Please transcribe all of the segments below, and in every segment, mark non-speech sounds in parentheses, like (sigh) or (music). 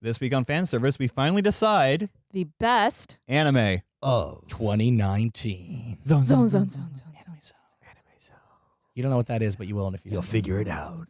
This week on fan service, we finally decide The best anime. of 2019. Zone, zone, zone, zone, zone, Anime zone. zone. You don't know what that is, but you will in a few You'll seconds. figure it out.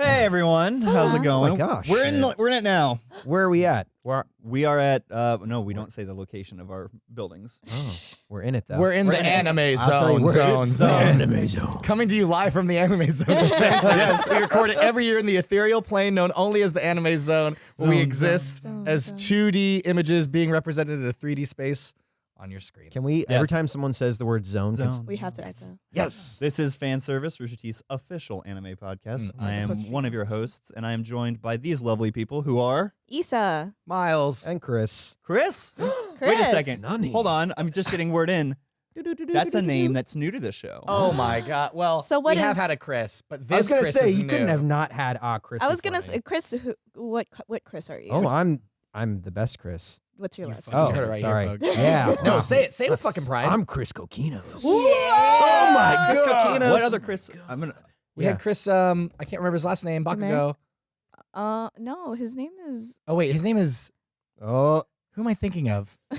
Hey everyone, how's it going? Oh my gosh. we're in the, we're in it now. Where are we at? Where We are at uh no, we don't say the location of our buildings. oh, we're in it though. We're in We're the in anime I'll tell you, zone, we're zone, in zone. Anime zone. (laughs) Coming to you live from the anime zone. (laughs) yes. We record it every year in the ethereal plane known only as the anime zone, where we exist zone, as zone. 2D images being represented in a 3D space on your screen. Can we every time someone says the word zone? can- Zone. We have to echo. Yes. This is Fan Service, Rooster Teeth's official anime podcast. Mm. I am Supposed to be one of your hosts, and I am joined by these lovely people who are Isa. Miles. and Chris. Chris. (gasps) Wait a second. Nani. Hold on. I'm just getting word in. (laughs) That's a name that's new to the show. Oh my god. Well, So what we have had a Chris, but this I was gonna Chris say is you couldn't have not had a Chris. I was gonna me. say, Chris. Who, what? What Chris are you? Oh, I'm I'm the best Chris. What's your You last? fucking Oh, name? heard it right sorry. here, folks. Yeah. No, say it. Say it with fucking pride. I'm Chris Coquinos. Oh my Chris God. Coquinos. what other Chris? I'm gonna. We Yeah. had Chris. Um, I can't remember his last name. Bakugo. Uh, no, his name is. Oh wait, his name is. Oh, Who am I thinking of? (laughs)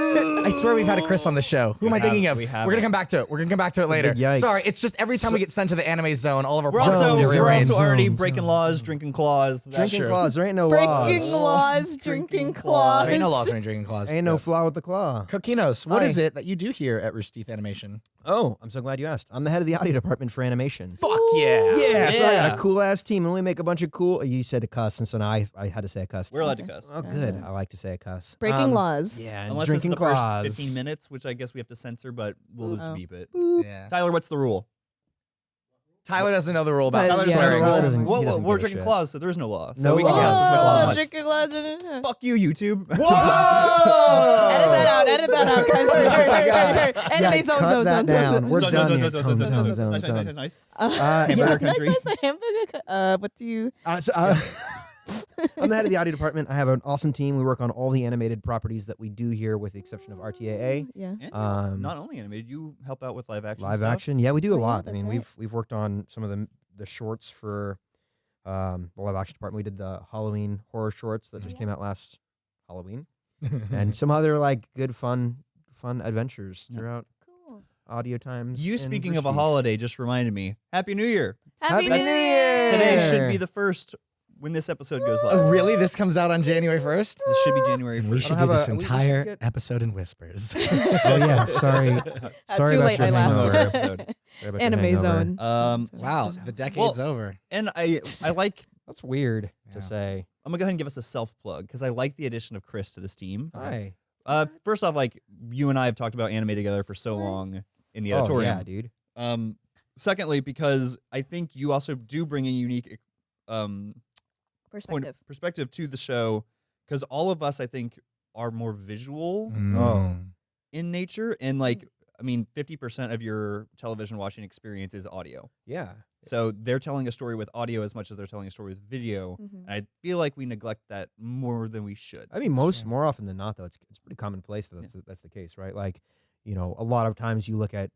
I swear we've had a Chris on the show. Who am I thinking of? we We're gonna come back to it. We're gonna come back to it later. Big yikes. Sorry, it's just every time we get sent to the anime zone, all of our We're also get we're also already Zone, breaking zone. laws, drinking claws. Drinking true. claws. There ain't no Breaking laws. laws, Drinking drinking claws. claws. There ain't no laws when you're drinking claws. Ain't no flaw with the claw. Coquinos, what Hi. is it that you do here at Rooster Teeth Animation? Oh, I'm so glad you asked. I'm the head of the audio department for animation. Fuck yeah. Yeah, so I got Yeah. a cool ass team, and we make a bunch of cool. You said a cuss, and so now I, I had to say a cuss. We're allowed to cuss. Oh, good. I like to say a cuss. Breaking Um, laws. Yeah, Unless drinking it's the claws. first 15 minutes, which I guess we have to censor, but we'll just Oh. beep it. Yeah. Tyler, what's the rule? Tyler doesn't know the rule about Tyler Tyler's doesn't swearing. know. Tyler doesn't- Whoa, he whoa, doesn't we're give a drinking shit. claws, so there's no law. So No we can laws. guess Oh, claws. Oh, much. drinking claws. Edit Fuck you, YouTube. (laughs) Edit that out. Edit that out, guys. Hurry, hurry, hurry, hurry, hurry. Anime Yeah, zone, cut zone, that zone, zone, down. zone. We're Zone, done zone, here. zone, Zone, zone, zone, zone, zone, nice, nice, zone. nice, nice. Uh, Uh, Hamburger yeah. nice, country. nice. The hamburger. co- Uh, what do you? Uh, so, uh, (laughs) (laughs) I'm the head of the audio department. I have an awesome team. We work on all the animated properties that we do here, with the exception of RTAA. Yeah. And Um, not only animated, you help out with live action. Live stuff. action, yeah, we do a Oh, yeah, lot. I mean, right. we've we've worked on some of the the shorts for um, the live action department. We did the Halloween horror shorts that just came out last Halloween, (laughs) and some other like good fun fun adventures throughout Cool. audio times. You speaking of a holiday just reminded me. Happy New Year. Happy, Happy New New Year. Today should be the first when this episode goes live. Oh, really? This comes out on January 1st? This should be January 1st. We should do this a- entire get- episode in whispers. (laughs) Oh yeah, sorry. Uh, Sorry too about late. your I hangover. laughed. episode. Sorry about your Anime zone. Um, wow, zone, zone, the zone. decade's over. And I I like (laughs) That's weird Yeah. to say. I'm gonna go ahead and give us a self plug because I like the addition of Chris to this team. Hi. Uh, first off, like you and I have talked about anime together for so long in the Oh yeah, dude. Um, secondly, because I think you also do bring a unique um point Perspective. perspective to the show because all of us I think are more visual Oh. in nature and like I mean 50% of your television watching experience is audio. Yeah. So they're telling a story with audio as much as they're telling a story with video. Mhm. And I feel like we neglect that more than we should. I mean, most true. more often than not, though, it's it's pretty commonplace that that's, the, that's the case, right? Like, you know, a lot of times you look at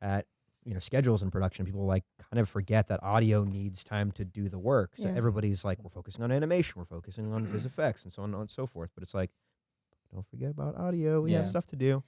at you know schedules in production, people like kind of forget that audio needs time to do the work. So Yeah. everybody's like, we're focusing on animation, we're focusing on vis (clears throat) effects, and so on and so forth. But it's like, don't forget about audio. We have stuff to do.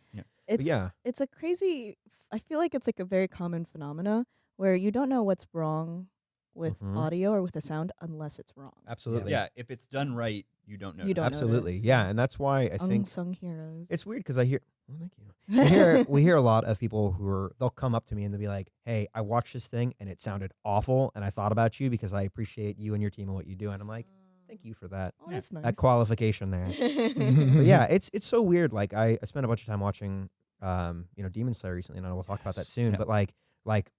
It's yeah. it's a crazy. I feel like it's like a very common phenomena where you don't know what's wrong with Mhm. audio or with the sound unless it's wrong. Absolutely. yeah, if it's done right, you don't know. You don't Absolutely. notice. Yeah, and that's why I think Unsung heroes. it's weird because I hear. Well, thank you. (laughs) we hear we hear a lot of people who are they'll come up to me and they'll be like, "Hey, I watched this thing and it sounded awful, and I thought about you because I appreciate you and your team and what you do." And I'm like, "Thank you for that Oh, that's nice. that qualification there." But yeah, (laughs) it's it's so weird. Like I, I spent a bunch of time watching, um, you know, Demon Slayer recently, and I will talk about that soon. Yeah. But like like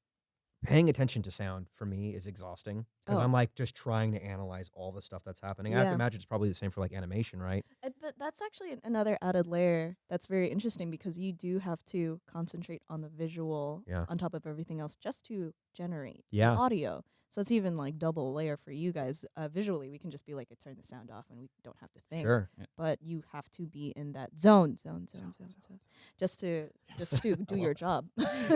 paying attention to sound for me is exhausting. because Oh. I'm like just trying to analyze all the stuff that's happening. I have to imagine it's probably the same for like animation, right? Uh, But that's actually another added layer that's very interesting because you do have to concentrate on the visual Yeah. on top of everything else just to generate the Yeah. audio. So it's even like double layer for you guys. Uh, visually, we can just be like, turn the sound off and we don't have to think. Sure. But you have to be in that zone, zone, zone, zone, zone, just to just to (laughs) do your job.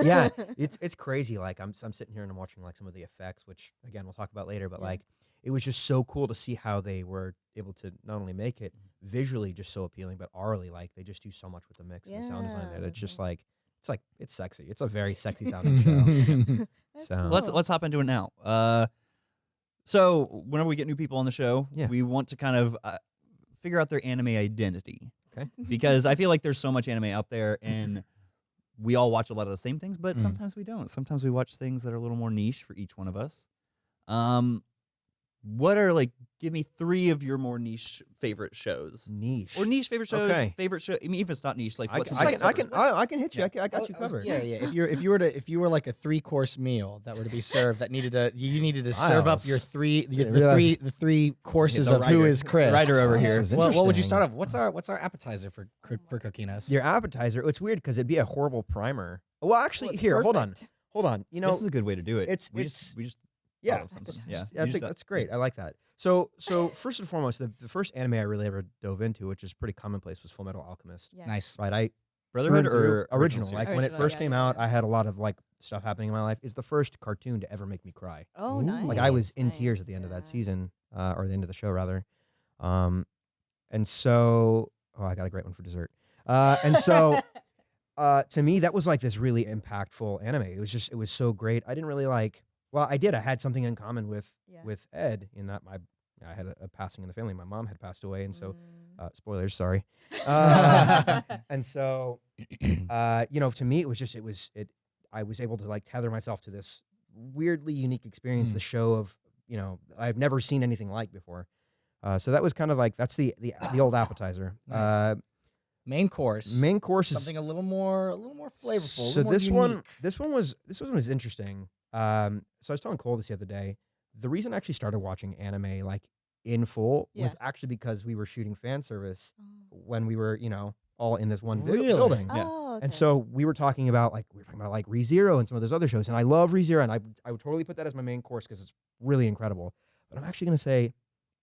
yeah, (laughs) it's it's crazy. Like I'm I'm sitting here and I'm watching like some of the effects, which again we'll talk about later. But Yeah. like it was just so cool to see how they were able to not only make it visually just so appealing, but aurally like they just do so much with the mix and the sound design. Yeah, That it's just like it's like it's sexy. It's a very sexy sounding show. (laughs) That's So- let's let's hop into it now. Uh, so whenever we get new people on the show, Yeah. we want to kind of uh, figure out their anime identity. Okay. (laughs) Because I feel like there's so much anime out there, and (laughs) we all watch a lot of the same things, but Mm. sometimes we don't. Sometimes we watch things that are a little more niche for each one of us. Um, what are like? Give me three of your more niche favorite shows, Niche. or niche favorite shows. Okay. Favorite show. I mean, if it's not niche, like I what's can, I niche can, I can. I, I can hit you. Yeah. I, can, I got oh, you oh, covered. Yeah, yeah. If you're if (laughs) you were to if you were like a three course meal that were to be served that needed to you needed to serve up your three your, the realize- three the three courses the of who writer- is Chris. writer over This here. is Well, what would you start off? What's our what's our appetizer for for, for cooking us? Your appetizer. It's weird because it'd be a horrible primer. Well, actually, here, hold on, hold on. You know, this is a good way to do it. it's- we it's- just we just yeah, of something. Yeah, Yeah, you that's, just- that's great. I like that. So, so first and foremost, the, the first anime I really ever dove into, which is pretty commonplace, was Full Metal Alchemist. Yeah. nice. Right, I Brotherhood through or original. series? Like when it first yeah, came yeah, out. I had a lot of like stuff happening in my life. It's the first cartoon to ever make me cry. Oh, Ooh. nice. Like I was in tears at the end of that season, uh, or the end of the show rather. Um, and so, oh, I got a great one for dessert. Uh, and so, (laughs) uh, to me, that was like this really impactful anime. It was just, it was so great. I didn't really like. Well, I did. I had something in common with Yeah. with Ed in that my I had a, a passing in the family. My mom had passed away, and so Mm. uh, spoilers, sorry. (laughs) Uh, (laughs) and so, (clears throat) uh, you know, to me, it was just it was it. I was able to like tether myself to this weirdly unique experience, Mm. the show of you know I've never seen anything like before. Uh, so that was kind of like that's the the the old (coughs) appetizer. Nice. Uh, Main course. main course is something a little more a little more flavorful. so this one, this one was this one was interesting. Um, so I was telling Cole this the other day. The reason I actually started watching anime like in full was actually because we were shooting fan service Oh. when we were, you know, all in this one Really? building. Yeah. Oh, okay. And so we were talking about like we were talking about like ReZero and some of those other shows, and I love ReZero, and I I would totally put that as my main course because it's really incredible. But I'm actually gonna say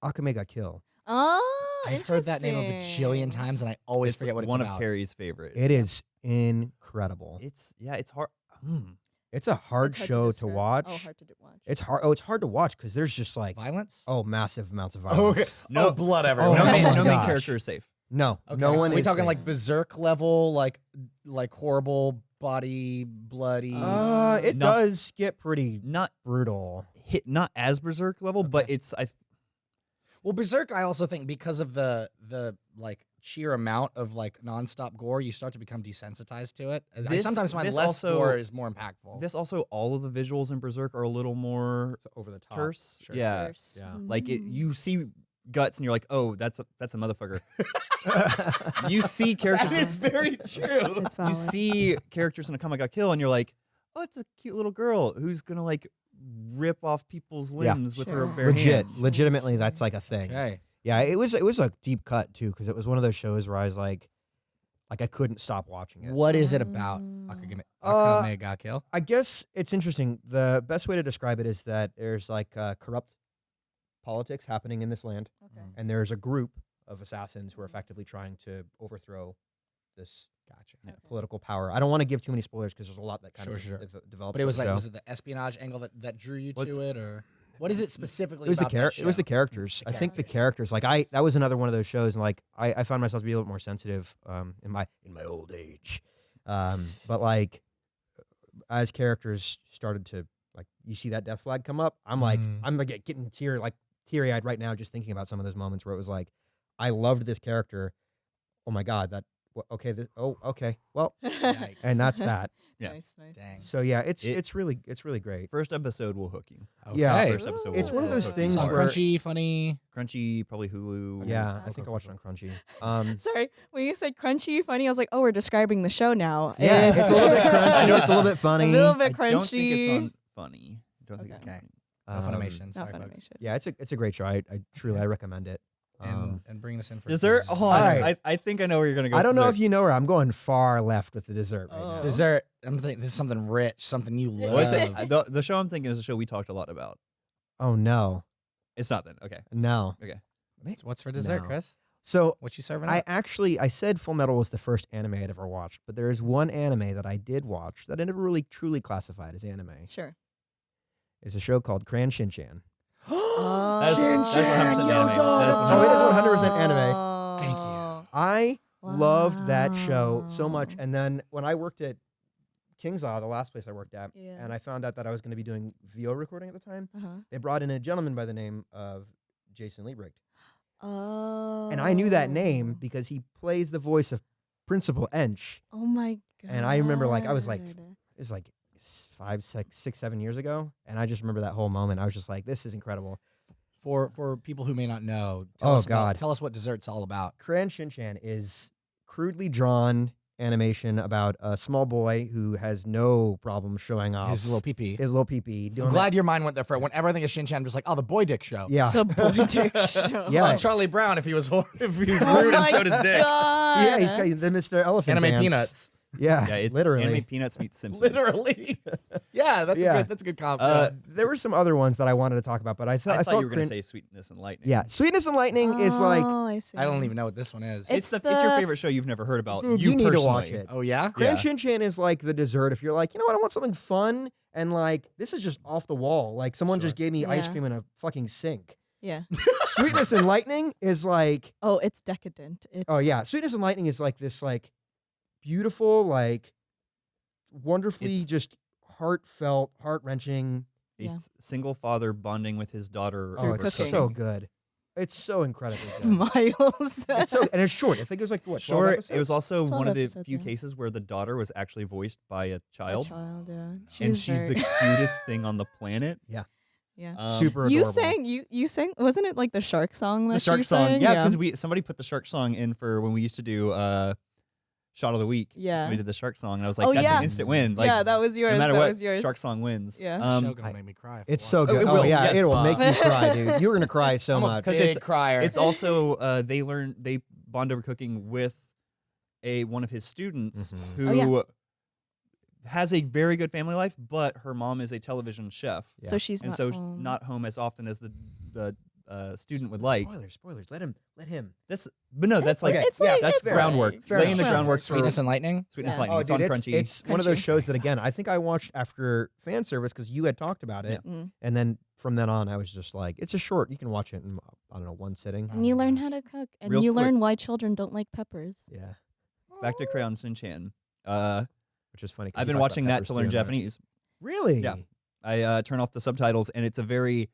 Akame ga Kill. Oh, I've heard that name a bajillion interesting. times and I always it's forget what it's one about. of Carrie's favorite. It is incredible. It's yeah, it's hard. Hmm. It's a hard It's show to, describe. watch. Oh, hard to d- watch. It's hard. Oh, it's hard to watch because there's just like Violence? oh massive amounts of okay. violence. (laughs) No- oh, blood oh everywhere. no my main, no main gosh. character is safe. No, Okay. no one. Are we is talking safe. like berserk level, like like horrible body, bloody. Uh, it Not- does get pretty Not brutal. hit, not as berserk level, but it's I. well, berserk. I also think because of the the like sheer amount of like nonstop gore, you start to become desensitized to it. I sometimes find this less also- gore is more impactful. This also all of the visuals in Berserk are a little more It's over the top. terse. Sure. Yeah, Curse. yeah. like it. Mm. You see guts and you're like, oh, that's a that's a motherfucker. (laughs) you see characters. that is very (laughs) true. You see characters in Akame ga Kill and you're like, oh, it's a cute little girl who's gonna like rip off people's Yeah. limbs with her Sure. bare Legit, hands. legitimately, that's like a thing. okay. Yeah, it was it was a deep cut too because it was one of those shows where I was like, like I couldn't stop watching it. What is it about Mm. Akame, Uh, Akame ga Kill? I guess it's interesting. The best way to describe it is that there's like uh, corrupt politics happening in this land, Okay. and there's a group of assassins who are effectively trying to overthrow this Gotcha. Okay. political power. I don't want to give too many spoilers because there's a lot that kind Sure, of sure. dev- develops. But it was in like, the was it the espionage angle that, that drew you What's- to it, or what is it specifically? it was the about that char- it was the characters. The I think the characters. characters. Like I, that was another one of those shows, and like I, I found myself to be a little more sensitive um, in my in my old age. Um, but like as characters started to like, you see that death flag come up. I'm like, Mhm. I'm like getting tear like teary eyed right now just thinking about some of those moments where it was like, I loved this character. Oh my god, that wha- okay. This, oh okay. Well, Yikes. (laughs) and that's that. Yeah. Nice, nice. Dang. So yeah, it's It- it's really it's really great. First episode will hook you. Yeah. First episode. It's one of those things Some where- crunchy, funny. crunchy, probably Hulu. Yeah, Okay. I think I watched it on Crunchy. (laughs) Um, Sorry, when you said crunchy, funny, I was like, oh, we're describing the show now. yeah, it's a little bit crunchy. It's a little bit funny. (laughs) A little bit I crunchy. don't think it's on funny. I don't think it's Okay. on funny. No Um, Funimation. Sorry, folks. Funimation. Yeah, it's a it's a great show. I, I truly I recommend it. And, Um, and bringing us in for Dessert. Hold on. Alright. I, I think I know where you're gonna go. I don't know if you know her. I'm going far left with the dessert right now. Oh. dessert. I'm thinking this is something rich, something you love. What's it? (laughs) the, the show I'm thinking is a show we talked a lot about. Oh no, It's not then. Okay. no. What's- What's for dessert, No. Chris? So What you serving? I up? actually I said Full Metal was the first anime I'd ever watched, but there is one anime that I did watch that I never really truly classified as anime. Sure. It's a show called Crayon Shinchan. Oh. That's- that's 100% anime. That is Oh, it is 100% anime. Thank you. I loved that show so much, and then when I worked at KingsIsle, the last place I worked at, Yeah. and I found out that I was going to be doing VO recording at the time, Uh-huh. they brought in a gentleman by the name of Jason Liebrecht. (gasps) Oh. And I knew that name because he plays the voice of Principal Ench. Oh my god. And I remember, like, I was like, It was like s- five, six, six, seven years ago. And I just remember that whole moment. I was just like, this is incredible. For for people who may not know, tell Oh, us about- God. tell us what dessert's all about. Crayon Shinchan is crudely drawn animation about a small boy who has no problem showing off His little pee pee. his little pee doing I'm that- glad your mind went there for it. Whenever I think of Shinchan, I'm just like, oh, the boy dick show. Yeah. the boy (laughs) dick show. Yeah. Oh, Charlie Brown if he was hor- if he was Oh rude and showed his dick. God. yeah, he's got the Mr. Elephant Anime dance. peanuts. Yeah, Yeah, it's literally. anime peanuts meets (laughs) Simpsons. Literally. yeah, that's Yeah. a good that's a good comp. Uh, there were some other ones that I wanted to talk about, but I thought I I, thought you were gonna say sweetness and lightning. yeah, Sweetness and Lightning is like Oh, I, see. I don't even know what this one is. It's, It's the, it's your favorite show you've never heard about. Dude, you you need to watch it. oh yeah? Crayon Yeah. Shinchan is like the dessert. If you're like, you know what, I want something fun and like this is just off the wall. Like someone just gave me ice cream in a fucking sink. Yeah. (laughs) (laughs) Sweetness and Lightning is like Oh, it's decadent. It's oh yeah, Sweetness and Lightning is like this like beautiful like wonderfully It's- just heartfelt, heart wrenching. A Yeah. s- single father bonding with his daughter. Oh, Through over it's cooking. so good. It's so incredibly (laughs) good. Miles. it's so (laughs) and it's short. I think it was like what 12 Sure, it was also 12 one of the episodes, few yeah. cases where the daughter was actually voiced by a A child, child, yeah. and She's she's very- the cutest (laughs) thing on the planet. yeah. Um, super you adorable. sang you you sang wasn't it like the shark song that the shark song, sang? yeah, because we somebody put the shark song in for when we used to do uh, shot of the week. Yeah. we did the shark song, and I was like, Oh, that's yeah. an instant win. Like, yeah, that was yours. no matter that what, was yours. shark song wins. Yeah. um, show gonna I- make me cry. It's so watch Oh, good. it Oh, will, yeah, yes. it will make you cry, (laughs) dude. You're gonna cry so I'm a much. Because big it's- crier. It's also uh, they learn they bond over cooking with a one of his students Mhm. who Oh, yeah. has a very good family life, but her mom is a television chef, Yeah. So she's and not so home. not home as often as the the uh, student would like. spoilers, spoilers. Let him, let him. That's but no, that's It's- like Okay, it's yeah, like, that's it's groundwork. Fair laying the enough. groundwork Sweetness for and lightning. sweetness Yeah. lightning. Oh, it's dude, on it's, Crunchy. it's one of those shows that again I think I watched after fan service because you had talked about it, Mm. and then from then on I was just like, it's a short. You can watch it in I don't know one sitting. And you learn how to cook, and Real you quick- learn why children don't like peppers. Yeah, Back to Crayon Shinchan. Uh, which is funny. I've been watching that to learn. Japanese. Really? Yeah. I uh, turn off the subtitles, and it's a very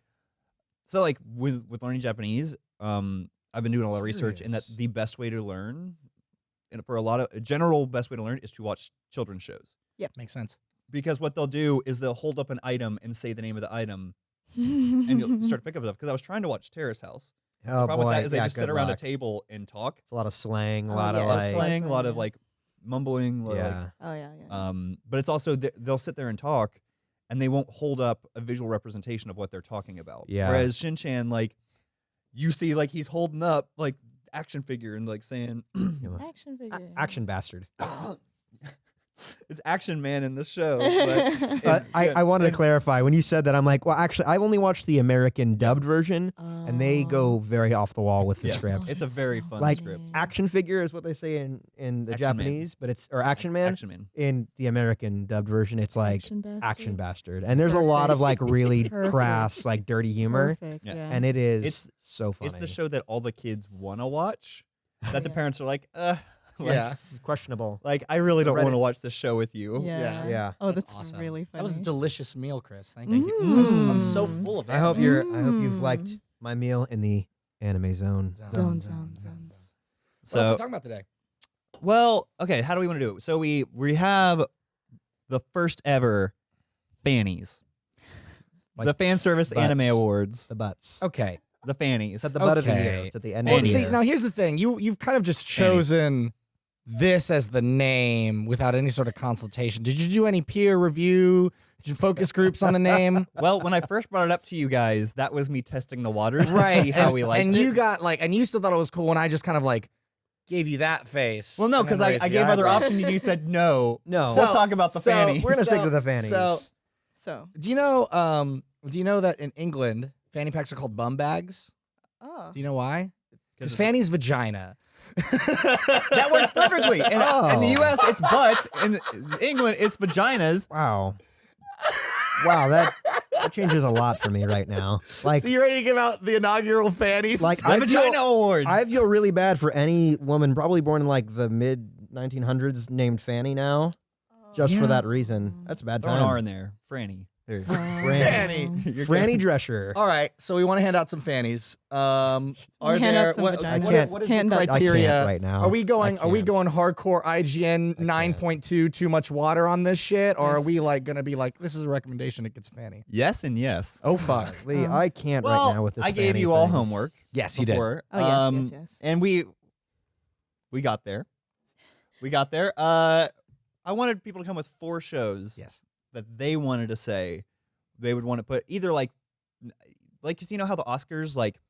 so like with with learning Japanese. Um, I've been doing a lot of research, and that the best way to learn, and for a lot of a general best way to learn is to watch children's shows Yeah. Makes sense. because what they'll do is they'll hold up an item and say the name of the item, and you'll start to (laughs) pick up stuff. Because I was trying to watch Terrace House. Oh the problem boy, with that is they just sit around luck. a table and talk. It's a lot of slang, a Oh, lot yeah, of A lot of like, slang, a lot of like mumbling. a lot of, like, yeah. Oh yeah, yeah. Um, but it's also th- they'll sit there and talk, and they won't hold up a visual representation of what they're talking about. Yeah. Whereas Shin Chan, like, you see, like he's holding up like action figure and like saying, (clears throat) Action A- figure. action bastard. (coughs) (laughs) (laughs) "It's Action Man in the show." (laughs) But, But I, I wanted to clarify when you said that. I'm like, well, actually, I've only watched the American dubbed version, and they go Oh. very off the wall with the Yes. script. It's a very fun Like, script. Action figure is what they say in in the Action Man. Japanese, but it's or Action Man Action Man. in the American dubbed version. It's like action bastard. action bastard, and there's a lot of like really (laughs) Perfect. crass, like dirty humor, Perfect, Yeah. yeah. and it is It's- so funny. It's the show that all the kids want to watch. That the parents are like, uh, (laughs) like, yeah. This is questionable. like I really don't want to watch this show with you. yeah. Yeah. Oh, That's that's, awesome. really funny. That was a delicious meal, Chris. Thank Thank you. you. Mm. I'm so full of it. I hope you're. I hope you've Mm. liked my meal in the anime zone. Zone, zone, zone. So, What else are we talking about today? Well, okay, how do we want to do it? So we we have the first ever Fannies. Like the fan service anime awards. The butts. Okay. The Fannies. It's at the butt of the year. It's at the end Well, of the see, year. now here's the thing. You you've kind of just Fanny. Chosen this as the name without any sort of consultation. Did you do any peer review? Did you focus groups on the name. (laughs) Well, when I first brought it up to you guys, that was me testing the waters right. to see how and, we liked and it. you got like, and you still thought it was cool when I just kind of like gave you that face. well, no, because I, I the gave other options and you said no. (laughs) No. we'll talk about the so fanny. We're gonna stick to the fannies. so- So, Do you know? Um, do you know that in England, fanny packs are called bum bags? oh, Do you know why? Because fanny's vagina. That works perfectly. In, uh, in the Oh. U.S., it's butts. In England, it's vaginas. wow. wow, that, that changes a lot for me right now. Like, so you ready to give out the inaugural fannies? Like, The I Vagina feel- Awards. I feel really bad for any woman probably born in like the mid 1900s named Fanny now, just Yeah. for that reason. That's a bad Throw an R in there. Franny. There. Fanny. You're Franny. Drescher. All right, so we want to hand out some fannies. Um, are hand out some what, vaginas. what- I can't- what is hand the out- I criteria? can't right now. Are we going? I Are we can't. going hardcore IGN nine point two? Too much water on this shit, or are we like gonna be like this is a recommendation? It gets fanny. Yes and yes. Oh fuck. (laughs) Lee, Um, I can't Well, right now with this. I gave Fanny you all thing. homework. Yes, you did. before. Oh, yes, um, yes, yes. And we we got there. We got there. Uh, I wanted people to come with four shows Yes. That they wanted to say they would want to put either like like 'cause you know how the Oscars like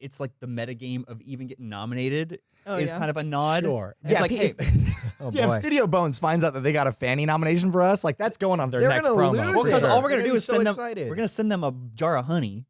it's like the metagame of even getting nominated oh, is yeah. kind of a nod. Sure. It's yeah, like, hey, if, (laughs) Oh yeah, if. Studio Bones finds out that they got a fanny nomination for us, like that's going on their They're next gonna promo. lose well, because it. all we're They're gonna do is so send them. We're gonna send them a jar of honey.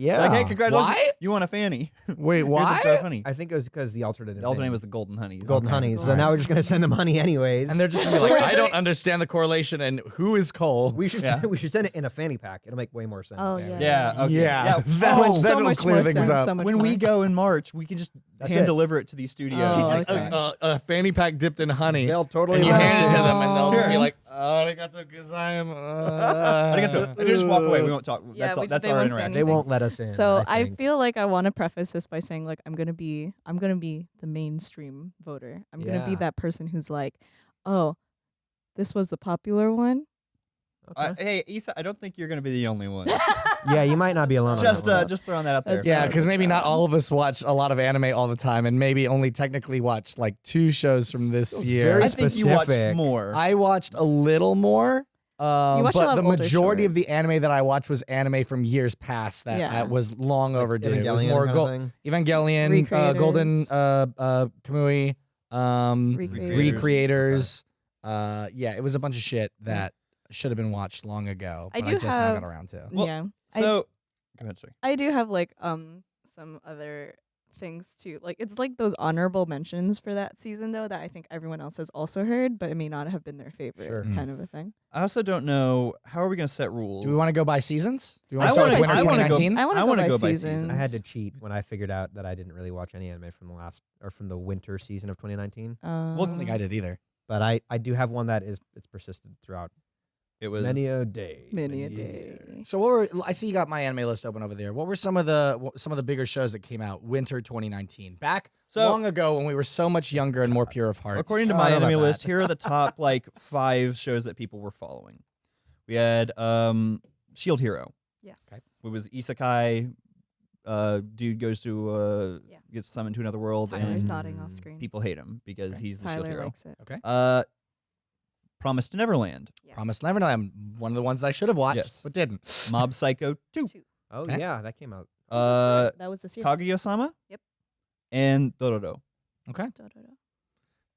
Yeah. Like, hey, congratulations! Why? You want a fanny? (laughs) Wait, Here's a why? honey. I think it was because the alternate. The alternate was the golden honeys. Golden Okay. Honeys. So Alright. now we're just gonna send them honey anyways. And they're just gonna be like, I don't understand the correlation and who is Cole. We should Yeah. (laughs) we should send it in a fanny pack. It'll make way more sense. Oh, yeah. Yeah. Okay. Yeah, Yeah. (laughs) that Oh, would- so that'll much clear things sense, up. So when more. we go in March, we can just That's hand it. deliver it to these studios. Oh, She's like okay. a, a, a fanny pack dipped in honey. They'll totally and you hand it to them, and they'll just be like, "Oh, I got the gazayim." I Uh. got to. And just walk away. We won't talk. Yeah, That's all, we- that's they our won't interaction. They won't let us in. So I, I, feel like I want to preface this by saying like I'm gonna be I'm gonna be the mainstream voter. I'm gonna be that person who's like, oh, this was the popular one. Uh, hey, Isa, I don't think you're going to be the only one. (laughs) yeah, you might not be alone. on just, that uh, just throwing that out there. That's Yeah, because maybe not all of us watch a lot of anime all the time, and maybe only technically watch like two shows from this year. very I think you watched specific. more. I watched a little more. Um, You watched a but the of older majority of the anime that I watched was anime from years past that Yeah. uh, was long overdue. It was Evangelion more kind Go- of thing. Evangelion, uh, Golden Recreators. uh, uh, Kamui, um, Recreators. Recreators. Uh, yeah, it was a bunch of shit that should have been watched long ago, I but I, do just now have- got around to. Well, yeah, I- so, go ahead, sorry. I do have like um some other things too. Like it's like those honorable mentions for that season though that I think everyone else has also heard, but it may not have been their favorite Sure. Mm. kind of a thing. I also don't know how are we going to set rules. Do we want to go by seasons? Do we want to start wanna- with winter I wanna go- 2019? I want I to wanna go, go by by seasons. seasons. I had to cheat when I figured out that I didn't really watch any anime from the last or from the winter season of 2019. Um, Well, I don't think I did either. But I, I do have one that is it's persisted throughout It was many a day. many a many day. So what were I see you got my anime list open over there. What were some of the some of the bigger shows that came out winter 2019? Back So- long ago when we were so much younger and more pure of heart. According to Oh, my I don't know anime list, here are the (laughs) top like five shows that people were following. We had um, Shield Hero. Yes. Okay. It was isekai. Uh, dude goes to uh, Yeah. gets summoned to another world, Tyler's and nodding off screen. people hate him because Okay. he's the Tyler Shield Hero. likes it. Okay. Uh, Promise to Neverland, Yes. Promised Neverland, one of the ones that I should have watched Yes. but didn't. Mob Psycho 2, Two. Oh Okay. yeah, that came out. uh, that was this year. Kaguya-sama, Yep. and Dororo. Okay. Da, da, da.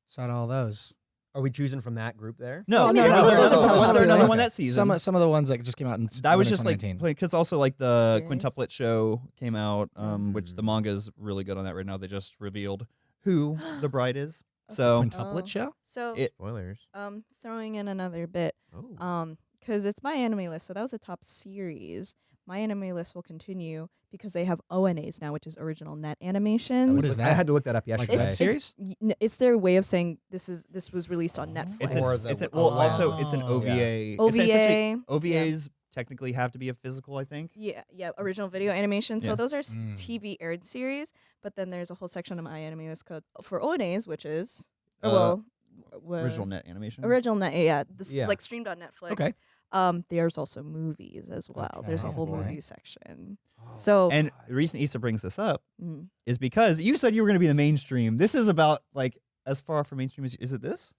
Saw all those. Are we choosing from that group there? No, I mean, no, no. was there- was there another Okay. one that season? Some some of the ones that just came out in I was just like because also like the Series? quintuplet show came out, um, which the Mm. manga is really good on that right now. They just revealed who the bride is. Okay. So quintuplet Oh. show. So, It- Spoilers. um, throwing in another bit, Oh. um, because it's my anime list. So that was a top series. My anime list will continue because they have ONAs now, which is original net animations. What is I that? had to look that up Like yesterday. web It's, series? it's, y- n- it's their way of saying this is this was released on Netflix. it's Or an, the- it's an, oh, well also it's an wow. OVA. It's OVA. essentially- OVAs technically have to be a physical, I think. Yeah, yeah, original video animation. So Yeah. those are s- Mm. TV aired series, but then there's a whole section of my anime list code for ONAs, which is Uh, oh, well, w- Original net animation. original net. Yeah, this Yeah. like streamed on Netflix. Okay. Um, there's also movies as well. There's a Okay. whole Boy. movie section. So And the reason Isa brings this up mm, is because you said you were going to be the mainstream. This is about like as far from mainstream as is it this?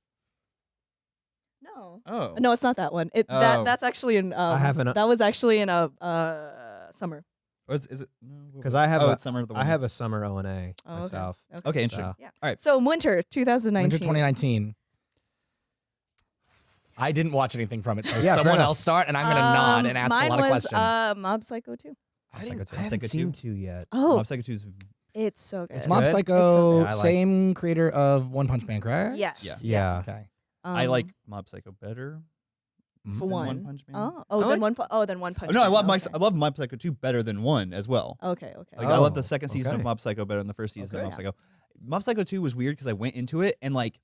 No. Oh. No, it's not that one. It Oh. that that's actually in. Um, have an- that was actually in a uh, summer. Or is, is it? no, what 'Cause was I have Oh, a- it's summer of the I have a summer O and A Oh, okay. myself. Okay. Okay, interesting. So- Yeah. All right. So winter 2019. Winter 2019. I didn't watch anything from it, so (laughs) Yeah, fair someone enough. else start, and I'm going to nod Um, and ask mine a lot of was, questions. Uh, Mob Psycho 2. Mob I, Psycho didn't, 2. I haven't Psycho seen 2? two yet. Oh, Mob Psycho 2 is it's so good. It's Mob good? Psycho, Yeah, I like- same creator of One Punch Man, correct? Yes. Yeah. Yeah. Okay. I Um, like Mob Psycho better. For than one. One Punch Man. Oh, oh, I then like- one. Pu- oh, then one punch. no, I Man. love my okay. I love Mob Psycho 2 better than 1 as well. Okay, okay. Like I love the Oh, second season of okay. Mob Psycho better than the first season Okay. of Mob Psycho. Mob Psycho 2 was weird because I went into it and like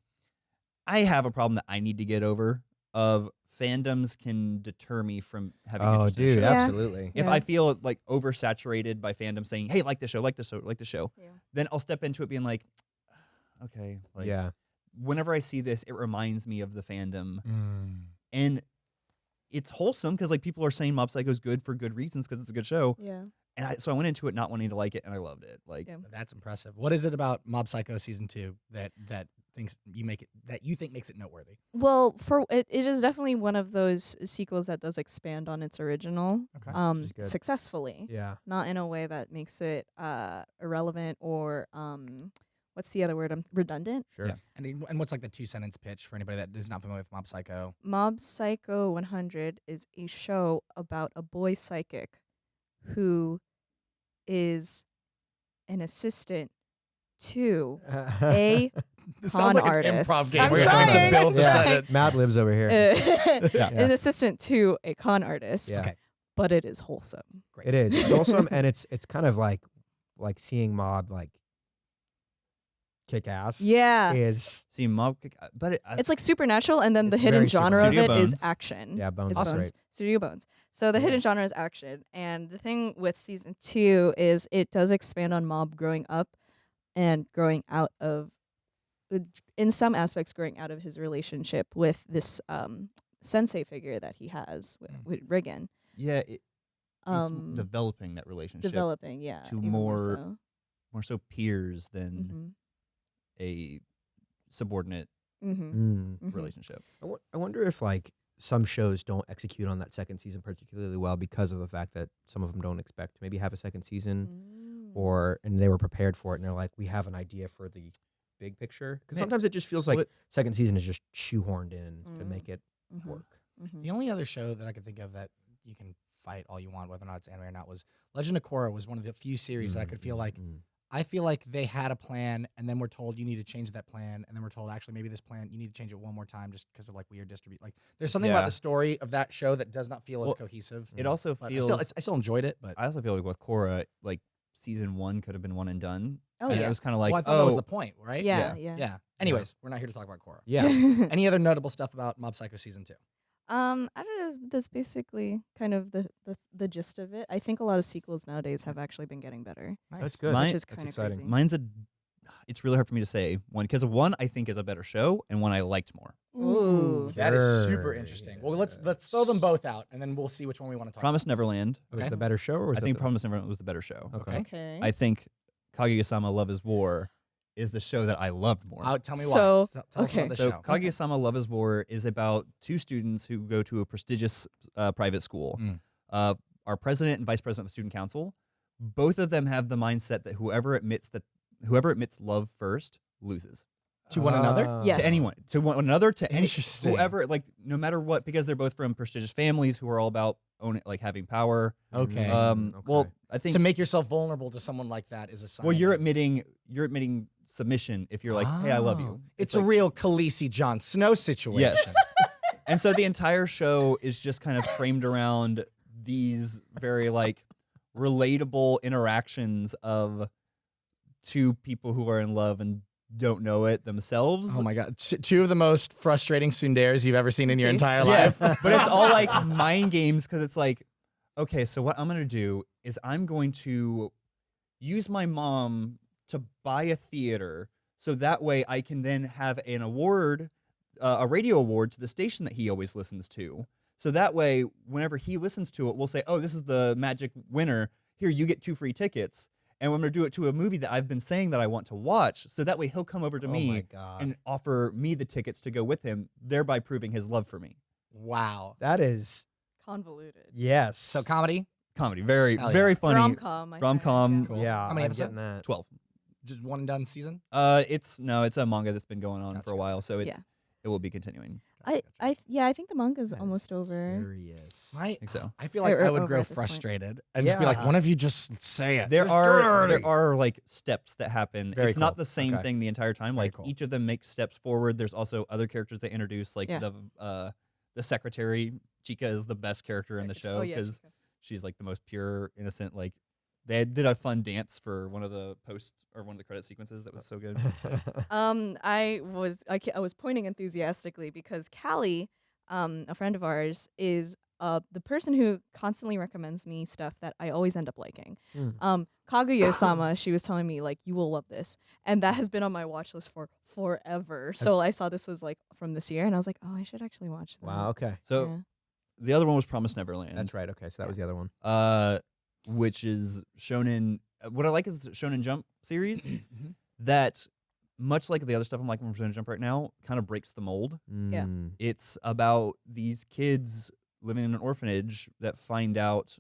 I have a problem that I need to get over of fandoms can deter me from having Oh, interest in a dude, show. Yeah. absolutely. If Yeah. I feel like oversaturated by fandom saying, "Hey, like the show, like the show, like the show," Yeah. then I'll step into it being like, "Okay." Like, yeah. Whenever I see this, it reminds me of the fandom, Mm. and it's wholesome because like people are saying Mob Psycho is good for good reasons because it's a good show, Yeah. and I, so I went into it not wanting to like it, and I loved it. Like, Yeah. That's impressive. What is it about Mob Psycho season two that that thinks you make it that you think makes it noteworthy? Well, for it, it is definitely one of those sequels that does expand on its original, Okay. um, successfully. Yeah. Not in a way that makes it uh irrelevant or um, what's the other word? I'm redundant. Sure. Yeah. And and what's like the two sentence pitch for anybody that is not familiar with Mob Psycho? Mob Psycho 100 is a show about a boy psychic who is an assistant to (laughs) a This Con like artist. an improv game I'm where you're having trying, to I'm build the (laughs) trying. sentence. Mad Libs over here. uh, (laughs) Yeah. an assistant to a con artist, Yeah. Okay, but it is wholesome. great. It is. It's awesome, and it's it's kind of like like seeing Mob like kick ass. Yeah. Is see Mob, Kick- uh, but it, I, It's like supernatural, and then the hidden very super- genre of Studio it is Bones. action. yeah, Bones It's is Awesome. great. Bones. Studio Bones. So the Yeah. hidden genre is action, and the thing with season two is it does expand on Mob growing up and growing out of, in some aspects, growing out of his relationship with this um, sensei figure that he has with, Mm. with Reigen. yeah, it, Um, it's developing that relationship developing, yeah, to even more so. more so peers than Mhm. A subordinate Mhm. Mm. Mhm. relationship. I wonder if like some shows don't execute on that second season particularly well because of the fact that some of them don't expect to maybe have a second season Mm. or and they were prepared for it and they're like we have an idea for the big picture because sometimes it just feels well, like it- second season is just shoehorned in to Mm. make it Mhm. work. Mhm. The only other show that I could think of that you can fight all you want, whether or not it's anime or not, was Legend of Korra. Was one of the few series that I could feel like Mm. I feel like they had a plan, and then we're told you need to change that plan, and then we're told actually maybe this plan you need to change it one more time just because of like weird distribute. Like there's something about the story of that show that does not feel as cohesive. It also But I feels. still, I still enjoyed it, but I also feel like with Korra like season one could have been one and done. Oh, and yeah. it was kind of like, well, I thought oh, that was oh the point, right? yeah, yeah. yeah. Yeah. Anyways, we're not here to talk about Korra. yeah (laughs) Any other notable stuff about Mob Psycho season two? Um, I don't know. That's, that's basically kind of the, the the gist of it. I think a lot of sequels nowadays have actually been getting better, that's good Mine- which is kind of exciting. crazy. mine's a. It's really hard for me to say one because one I think is a better show and one I liked more. Ooh. That is super interesting. Well, let's let's throw them both out, and then we'll see which one we want to talk. About. Promise Neverland. was the better show or was I think the, Promise Neverland was the better show. okay Okay. I think Kaguya-sama Love is War is the show that I loved more. about. Uh, tell me So, why. Tell, tell us okay. about the so show. Kaguya-sama Love is War is about two students who go to a prestigious uh, private school. Mm. Uh, our president and vice president of student council, both of them have the mindset that whoever admits that whoever admits love first loses To one another? Ah. Yes. to anyone, to one another, to any Interesting. whoever, like no matter what, because they're both from prestigious families who are all about owning, like having power. Okay. Mm, Um, well. I think to make yourself vulnerable to someone like that is a sign. well, you're admitting you're admitting submission if you're like, hey, I love Oh. you. It's, a like- real Khaleesi Jon Snow situation. Yes. (laughs) and so the entire show is just kind of framed around these very like relatable interactions of two people who are in love and don't know it themselves. Oh my god, two of the most frustrating tsunderes you've ever seen in your Yes. entire yeah, life. (laughs) but it's all (laughs) like mind games because it's like, okay, so what I'm gonna do is I'm going to use my mom to buy a theater so that way I can then have an award, uh, a radio award to the station that he always listens to. So that way, whenever he listens to it, we'll say, "Oh, this is the magic winner. Here, you get two free tickets." And I'm gonna do it to a movie that I've been saying that I want to watch. So that way he'll come over to oh me and offer me the tickets to go with him, thereby proving his love for me. Wow. that is Convoluted. yes. So comedy, Comedy, very Hell yeah. very funny. Rom com. Rom-com. Cool. yeah, How many I'm getting episodes? that. Twelve. just one and done season. Uh, it's no, it's a manga that's been going on Gotcha, for a while, so it's Yeah. it will be continuing. I, I, yeah, I think the manga's That is almost over. Furious. My, I think so. I feel like Or- I would grow at this point. frustrated and just be like, one of you just say it?" There Just are dirty." there are like steps that happen. Very it's not the same Okay. thing the entire time. Very Like cool. each of them makes steps forward. There's also other characters they introduce. Like Yeah. the uh the secretary Chika is the best character in the show Oh, yeah, because she's like the most pure, innocent. Like they did a fun dance for one of the post or one of the credit sequences that was so good. So, (laughs) Um, I was I, I was pointing enthusiastically because Callie, um, a friend of ours, is uh the person who constantly recommends me stuff that I always end up liking. Mm. Um, Kaguya-sama, (coughs) she was telling me like you will love this, and that has been on my watch list for forever. So I saw this was like from this year, and I was like, oh, I should actually watch that. wow. Okay. so Yeah. the other one was Promise Neverland. That's right. Okay. So that was the other one. uh, which is Shonen. uh, What I like is the Shonen Jump series (clears throat) Mhm. that, much like the other stuff I'm liking from Shonen Jump right now, kind of breaks the mold. Yeah. Mm. It's about these kids living in an orphanage that find out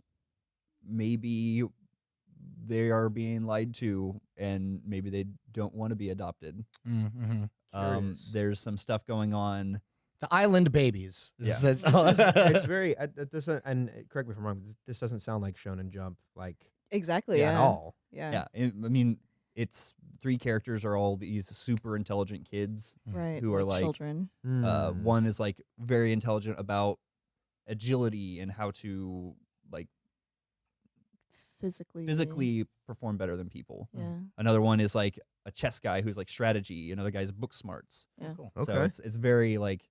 maybe they are being lied to and maybe they don't want to be adopted. Mhm. Um, Curious. there's some stuff going on. The Island Babies. Yeah. Is it- is- (laughs) it's very. Uh, it doesn't. And uh, correct me if I'm wrong. This doesn't sound like Shonen Jump like Exactly. at Yeah. all. Yeah. Yeah, it- I mean, it's three characters are all these super intelligent kids. Right. Who are like- children. Uh, Mm. one is like very intelligent about agility and how to like Physically. physically perform better than people. Yeah. Another one is like a chess guy who's like strategy. Another guy's book smarts. Yeah. Cool. Okay. So it's it's very like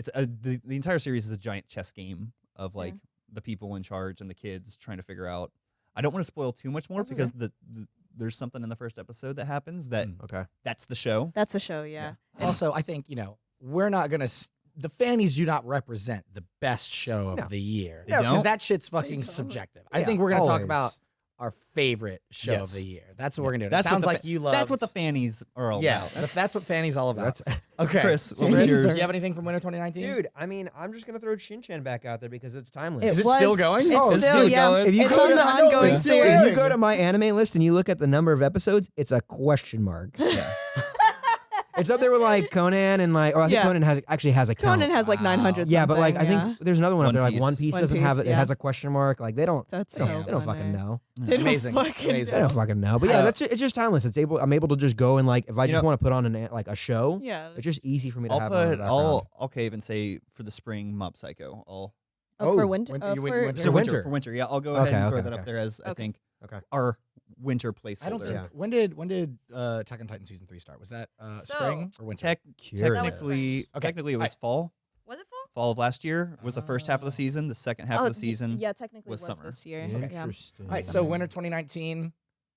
it's a, the the entire series is a giant chess game of like the people in charge and the kids trying to figure out. I don't want to spoil too much more That's okay. because the, the there's something in the first episode that happens that Mm. Okay. that's the show. That's the show. Yeah. also, I think you know we're not gonna. S- the fannies do not represent the best show of No. the year. They don't? because that shit's fucking don't. subjective. I think we're gonna talk about our favorite show Yes. of the year. That's what we're gonna do. That's That what sounds the like you love. That's what the fannies are all yeah. about. That's, that's what fanny's all about. That's (laughs) okay, Chris, what Chris, yours? do you have anything from Winter 2019? dude. I mean, I'm just gonna throw Shin Chan back out there because it's timeless. It Is it was, still going? It's Oh, it's still, still yeah. going. If you it's go on to- the I ongoing it's series. if you go to my anime list and you look at the number of episodes, it's a question mark. yeah. (laughs) it's up there with like Conan and like, Oh, I think Yeah. Conan has actually has a count. Conan has like Wow. 900. yeah, but like I something, think there's another one, One up there like Piece. One Piece One doesn't have Piece, it. It yeah. has a question mark. Like they don't. that's They so don't, they don't fucking know. They don't Amazing. fucking Amazing. They don't fucking know. But yeah, So- that's ju- it's just timeless. It's able. I'm able to just go and like if I You just know- want to put on an a- like a show, Yeah. it's just easy for me to I'll have. on in the put background. I'll I'll cave and say for the spring Mob Psycho. I'll Oh, for Oh, winter. win- uh, you win- for, winter? for For winter. winter. for winter. Yeah, I'll go Okay, ahead and throw okay, that up there as I Okay. think Okay. our winter placeholder. I don't think Yeah. when did when did uh, Attack on Titan season three start? Was that uh, So- spring or winter? Tech, Curious. Technically, Okay, technically it was I- fall. Was it fall? Fall of last year was the first half of Oh. the season. The second half oh, of the y- season. Yeah, technically was was, summer. this year. Okay. Yeah. Interesting. All right, so winter 2019. You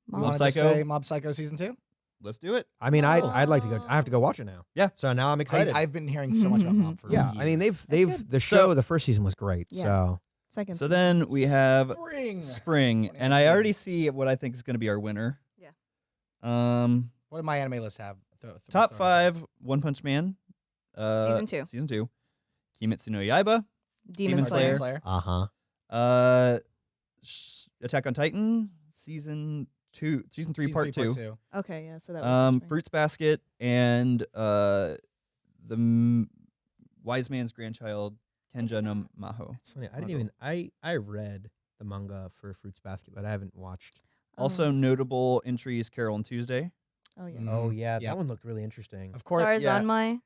Mob wanted Psycho. to say Mob Psycho season two? Let's do it. I mean, I I'd like to go. I have to go watch it now. Yeah. So now I'm excited. I've been hearing so much about Mob (laughs) for yeah. I mean, they've they've the show. the first season was great. Yeah. So Second. So then we have spring. spring, and I already see what I think is going to be our winner. Yeah. Um, What did my anime list have? Throw- throw- top throw it out five: One Punch Man. Uh, Season two. Season two. Kimetsu no Yaiba. Demon, Demon Slayer. Slayer. uh huh. Uh, Sh- Attack on Titan. Season two. Season three, Season part two. two. Okay, yeah. So that was Um. Fruits Basket and uh, the m- Wise Man's Grandchild Kenja no Mago. It's funny. I didn't Maho. even. I I read the manga for Fruits Basket, but I haven't watched. Also Oh. notable entries: Carol and Tuesday. Oh yeah. Oh yeah, Yeah. that one looked really interesting. Of course. Stars yeah. on my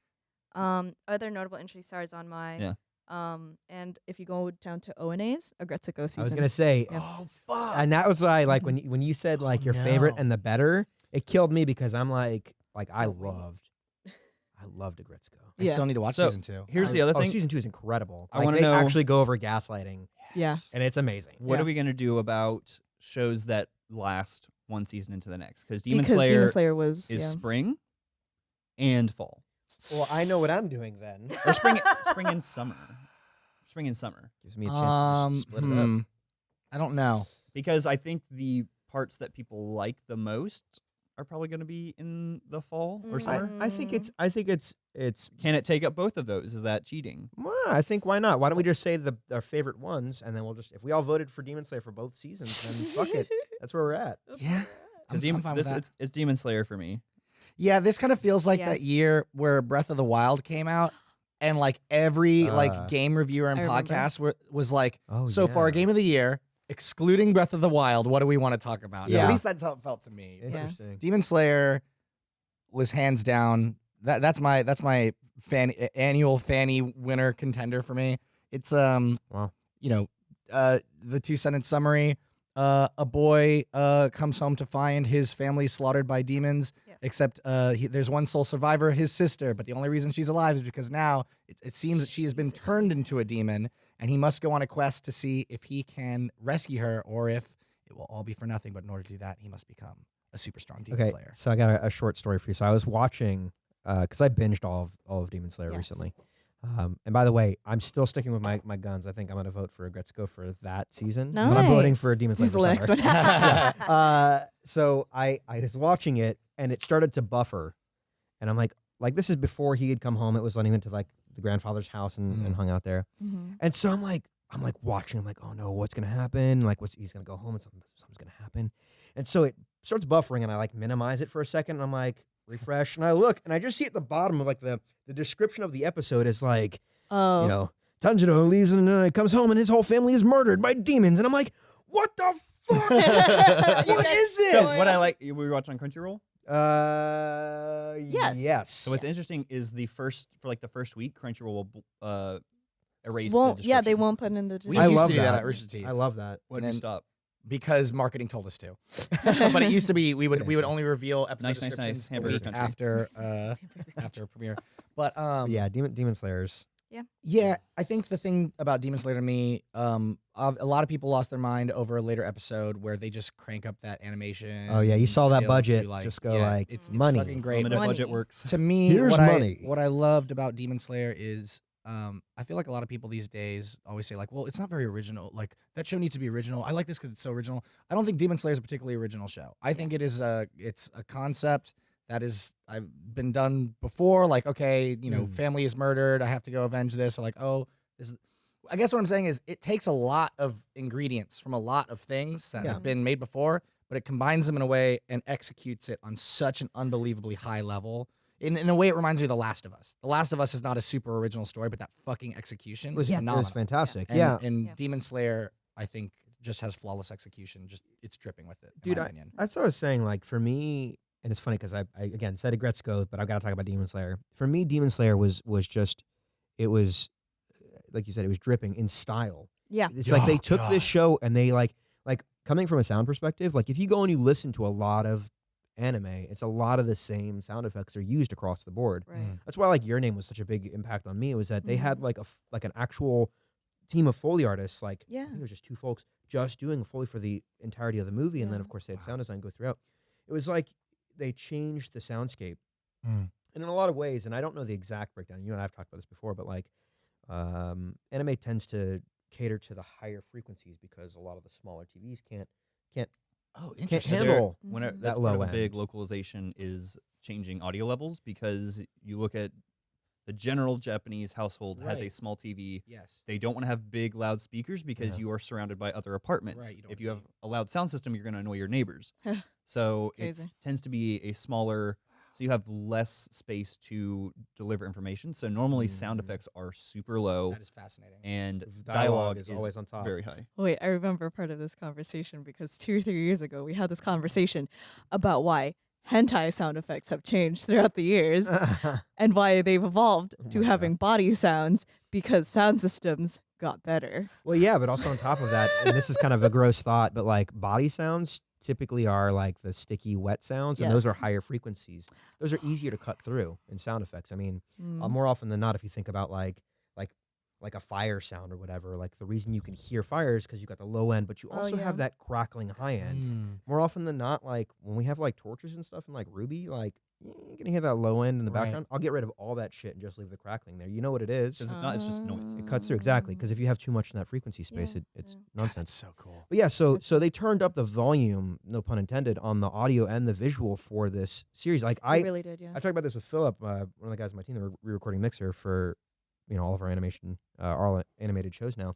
um other notable entries stars on my Yeah. um and if you go down to ONAs, Aggretsuko season. I was gonna say, Yeah. Oh fuck. and that was why like when you, when you said like Oh, your favorite no. and the better, it killed me because I'm like like I loved, I loved Aggretsuko. I Yeah. still need to watch So, season two. Here's I the was- other oh, thing. season two is incredible. I Like, wanna they know- actually go over gaslighting, Yeah. and it's amazing. What Yeah. are we gonna do about shows that last one season into the next? Because Demon because Slayer Demon Slayer was is yeah. spring and fall, Well, I know what I'm doing then. (laughs) or spring, spring and summer, spring and summer. Gives me a chance Um, to just split it hmm. up. I don't know. Because I think the parts that people like the most are probably going to be in the fall or Mm. summer. I, I think it's I think it's it's Can it take up both of those? Is that cheating? well, I think why not? Why don't we just say the our favorite ones and then we'll just if we all voted for Demon Slayer for both seasons, then fuck it. (laughs) That's where we're at. Yeah. I'm, I'm fine with this that. it's, it's Demon Slayer for me. Yeah, this kind of feels like Yeah. that year where Breath of the Wild came out, and like every Uh, like game reviewer and I podcast were, was like, Oh, so far game of the year, excluding Breath of the Wild, what do we want to talk about? Yeah. At least that's how it felt to me. Yeah. Interesting. Demon Slayer was hands down that that's my that's my fan annual Fanny winner contender for me. It's um Wow. you know uh the two sentence summary. Uh, a boy uh, comes home to find his family slaughtered by demons. Yes. Except uh, he, there's one sole survivor, his sister. But the only reason she's alive is because now it, it seems that she has been turned into a demon, and he must go on a quest to see if he can rescue her or if it will all be for nothing. But in order to do that, he must become a super strong demon Okay, slayer. so I got a, a short story for you. So I was watching because I binged all of all of Demon Slayer Yes. recently. Um, and by the way, I'm still sticking with my, my guns. I think I'm going to vote for Aggretsuko for that season. But I'm voting for Nice. Demon This Slayer. is for the next one. Yeah. (laughs) (laughs) uh, so I I was watching it and it started to buffer, and I'm like like this is before he had come home. It was when he went to like the grandfather's house and, and Mm. hung out there. Mhm. And so I'm like, I'm like watching. I'm like, oh no, what's gonna happen? Like, what's he's gonna go home and something, something's gonna happen. And so it starts buffering, and I like minimize it for a second. And I'm like, (laughs) refresh, and I look, and I just see at the bottom of like the the description of the episode is like, Oh, you know, Tanjiro leaves and uh, comes home, and his whole family is murdered by demons. And I'm like, what the fuck? (laughs) what is what guys is So this? what I like, we were watching on Crunchyroll. Uh, Yes. Yes. So what's interesting is the first for like the first week, Crunchyroll will uh, erase. won't the yeah they won't put in the We I used love to do that that. at Rooster Teeth. I love that. When and did you then- stop? because marketing told us to. (laughs) but it used to be we would we would only reveal episode Nice, nice, nice. descriptions week after (laughs) uh, after premiere. But um, yeah, Demon Demon Slayers. Yeah, Yeah, I think the thing about Demon Slayer to me, um, a lot of people lost their mind over a later episode where they just crank up that animation. Oh, yeah, you saw that budget like, just go, yeah, like, it's, money. It's fucking great. Limited Money. budget works. to me, Here's what money. I what I loved about Demon Slayer is um, I feel like a lot of people these days always say like, well, it's not very original. Like that show needs to be original. I like this because it's so original. I don't think Demon Slayer is a particularly original show. I think it is a it's a concept that is I've been done before. Like okay, you know, Mm. family is murdered. I have to go avenge this. Or like oh, this. Is, I guess what I'm saying is it takes a lot of ingredients from a lot of things that Yeah. have been made before, but it combines them in a way and executes it on such an unbelievably high level. In, in a way, it reminds me of The Last of Us. The Last of Us is not a super original story, but that fucking execution It was, was it phenomenal. was fantastic. And, yeah. and Yeah. Demon Slayer, I think, just has flawless execution. Just it's dripping with it, in Dude, my I, opinion. that's what I was saying. Like for me, and it's funny because I, I again said Gretzko, but I've got to talk about Demon Slayer. For me, Demon Slayer was was just, it was, uh, like you said, it was dripping in style. yeah It's like they Oh, took God. this show and they like like coming from a sound perspective. Like if you go and you listen to a lot of anime, it's a lot of the same sound effects are used across the board. right Mm. That's why like your name was such a big impact on me. Was that they had Mhm. like a like an actual team of foley artists. Like I Yeah. think it was just two folks just doing foley for the entirety of the movie, and then of course they had Wow. sound design go throughout. It was like they changed the soundscape, Mm. and in a lot of ways. And I don't know the exact breakdown. You and I have talked about this before, but like um, anime tends to cater to the higher frequencies because a lot of the smaller TVs can't can't Oh, can't So there- handle. When it, Mhm. that's That part of a big localization is changing audio levels because you look at the general Japanese household has a small TV. yes. They don't want to have big loudspeakers because Yeah. you are surrounded by other apartments. Right, you if you have a loud sound system, you're going to annoy your neighbors. So it tends to be a smaller, so you have less space to deliver information. So normally sound Mm. effects are super low That is fascinating. and Dialogue dialogue is always on top. very high. Wait, I remember part of this conversation because two or three years ago we had this conversation about why hentai sound effects have changed throughout the years (laughs) and why they've evolved Oh to my God. having body sounds because sound systems got better. Well, yeah, but also on top of that, and this is kind of a gross thought, but like body sounds typically are like the sticky, wet sounds, and those are Yes. higher frequencies. Those are easier to cut through in sound effects. I mean, uh, Mm. more often than not, if you think about like like like a fire sound or whatever, like the reason you can hear fire is because you got the low end, but you Oh, also have that crackling high end. Mm. More often than not, like when we have like torches and stuff in like Ruby, like you're gonna hear that low end in the Right. background. I'll get rid of all that shit and just leave the crackling there. You know what it is. It's not- it's just noise. It cuts through exactly because if you have too much in that frequency Yeah, space, it, it's yeah. God, nonsense. that's so cool. But yeah, so so they turned up the volume, no pun intended, on the audio and the visual for this series. Like I I, really did, yeah. I talked about this with Philip, uh, one of the guys on my team that we're re-recording Mixer for, you know, all of our animation, uh, all animated shows now.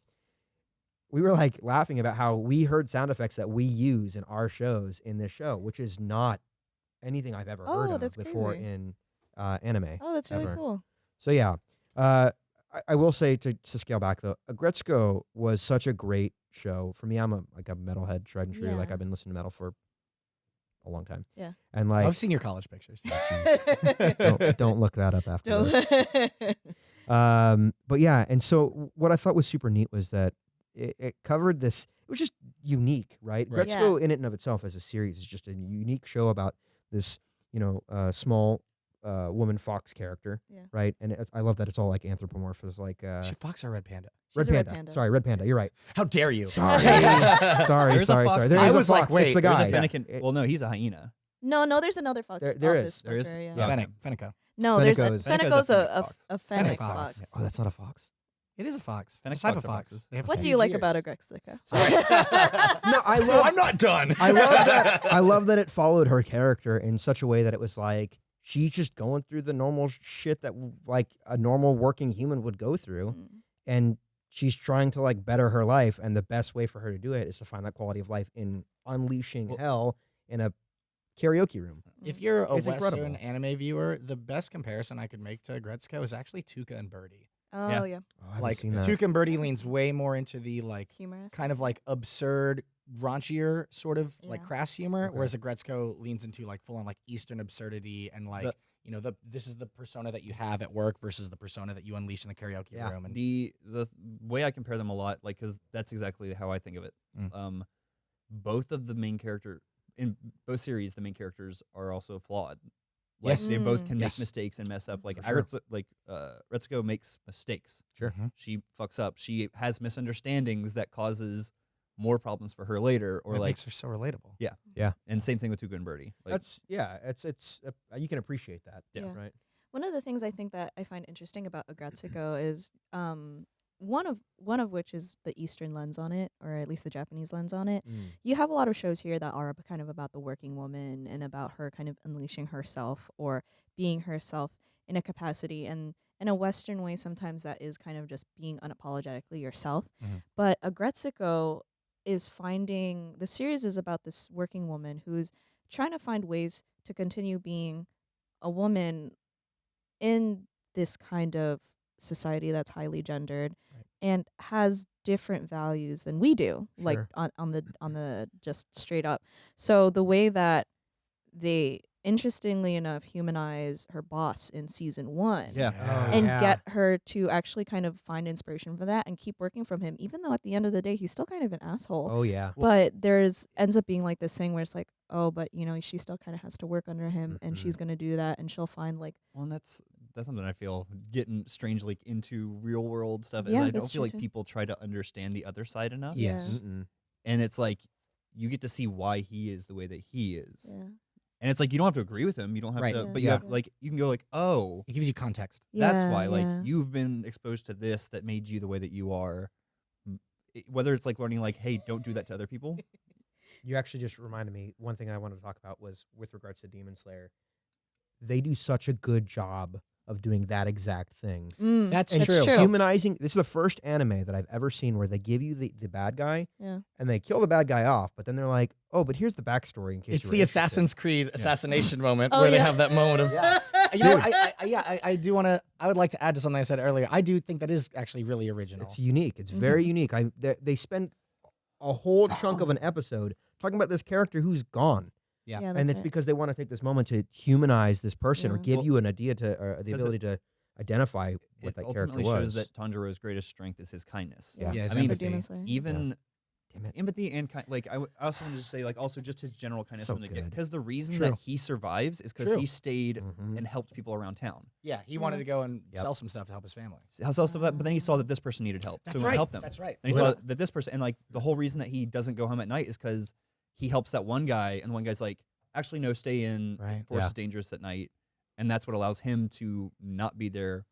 We were like laughing about how we heard sound effects that we use in our shows in this show, which is not anything I've ever heard Oh, of before crazy. in uh, anime. oh, that's really ever. cool. So yeah, uh, I, I will say to, to scale back though, Aggretsuko was such a great show for me. I'm a like a metalhead, tried and true. Like I've been listening to metal for a long time. Yeah. and like I've seen your college pictures. don't, (laughs) don't look that up after Don't- this. (laughs) Um, but yeah, and so what I thought was super neat was that it, it covered this. It was just unique, right? Right. Gretzko, in it and of itself, as a series, is just a unique show about this, you know, uh, small uh, woman fox character, Yeah. right? And it's, I love that it's all like anthropomorphic, like uh, she fox or red panda? red, She's a red panda. panda. Sorry, red panda. You're right. How dare you? Sorry, (laughs) There's sorry, a sorry, fox sorry. There it. is I a was like, fox. wait, it's the There's guy. a Fennekin. Yeah. Well, no, he's a hyena. no, no, there's another fox. There- there office is. There is? worker, Yeah. Yeah. Fennec, Fenneko. No, there's a Fenneko is- Fenneko's a Fenneko's a, fennec a, a fennec Fennec fox. fox. Oh, that's not a fox. It is a fox. And It's a type of are fox. foxes. They have What do you like about ears. Aggretsuko? (laughs) (laughs) No, I love. I'm not done. I love that. (laughs) I love that it followed her character in such a way that it was like she's just going through the normal shit that like a normal working human would go through, Mm. and she's trying to like better her life, and the best way for her to do it is to find that quality of life in unleashing Well- hell in a karaoke room. If you're a It's Western incredible. anime viewer, the best comparison I could make to Gretzko is actually Tuca and Birdie. Oh Yeah. yeah, Oh, Like seen that. Tuca and Birdie leans way more into the like humorous. kind of like absurd, raunchier sort of like crass humor, Okay. whereas Aggretsuko leans into like full on like Eastern absurdity and like The- you know the this is the persona that you have at work versus the persona that you unleash in the karaoke Yeah. room. And the the way I compare them a lot, like, because that's exactly how I think of it. Mm. Um, both of the main character in both series, the main characters are also flawed. Like, Yes. they both can Yes. make mistakes and mess up. Like, For sure. Aritz- like uh, Retsuko makes mistakes. Sure. Mhm. She fucks up. She has misunderstandings that causes more problems for her later, or it like, makes her so relatable. Yeah. Yeah. And same thing with Tuca and Birdie. Like, That's yeah. It's it's uh, you can appreciate that. Yeah. Yeah. Right. One of the things I think that I find interesting about Aggretsuko is um, one of one of which is the Eastern lens on it, or at least the Japanese lens on it. Mm. You have a lot of shows here that are kind of about the working woman and about her kind of unleashing herself or being herself in a capacity. And in a Western way, sometimes that is kind of just being unapologetically yourself. Mhm. But Aggretsuko is finding the series is about this working woman who's trying to find ways to continue being a woman in this kind of society that's highly gendered Right. and has different values than we do like on, on the on (laughs) the just straight up so the way that they interestingly enough humanize her boss in season one Yeah. Oh, and yeah. get her to actually kind of find inspiration for that and keep working from him even though at the end of the day he's still kind of an asshole Oh yeah. but there's ends up being like this thing where it's like oh but you know she still kind of has to work under him and Mhm. she's going to do that and she'll find like Well, and that's that's something I feel getting strangely into real world stuff. Is I don't feel true like too. people try to understand the other side enough. Yeah. Yes. Mm-mm. and it's like you get to see why he is the way that he is, yeah and it's like you don't have to agree with him. You don't have Right. to, Yeah. but you Yeah. have like you can go like, oh, It gives you context. that's Yeah, why. Like yeah. you've been exposed to this that made you the way that you are. Whether it's like learning, like, hey, don't do that to other people. (laughs) You actually just reminded me. One thing I wanted to talk about was with regards to Demon Slayer. They do such a good job of doing that exact thing. Mm, That's and true. Humanizing. This is the first anime that I've ever seen where they give you the, the bad guy yeah and they kill the bad guy off, but then they're like, oh, but here's the backstory in case It's you the interested." Assassin's Creed assassination (laughs) moment Oh, where they have that moment of Yeah. (laughs) you know, I, I, I- yeah, I, I do want to. I would like to add to something I said earlier. I do think that is actually really original. It's unique. It's Mm-hmm. very unique. I they, they spend a whole chunk of an episode talking about this character who's gone, Yeah. yeah and it's it. because they want to take this moment to humanize this person or give Well, you an idea to or the 'cause it- ability to identify what it that character ultimately was. shows that Tanjiro's greatest strength is his kindness. yeah, Yeah, his I mean, empathy. Even Damn it. empathy and kind like I, w- I also wanted to say like also just his general kindness So from the get good. because the reason True. that he survives is because he stayed Mhm. and helped people around town. yeah, he wanted to go and Yep. sell some stuff to help his family. How else but then he saw that this person needed help, That's so he right. helped them. That's right. And he Well- saw that this person, and like the whole reason that he doesn't go home at night is because he helps that one guy, and the one guy's like, actually no, stay in. Right. Force Yeah. is dangerous at night, and that's what allows him to not be there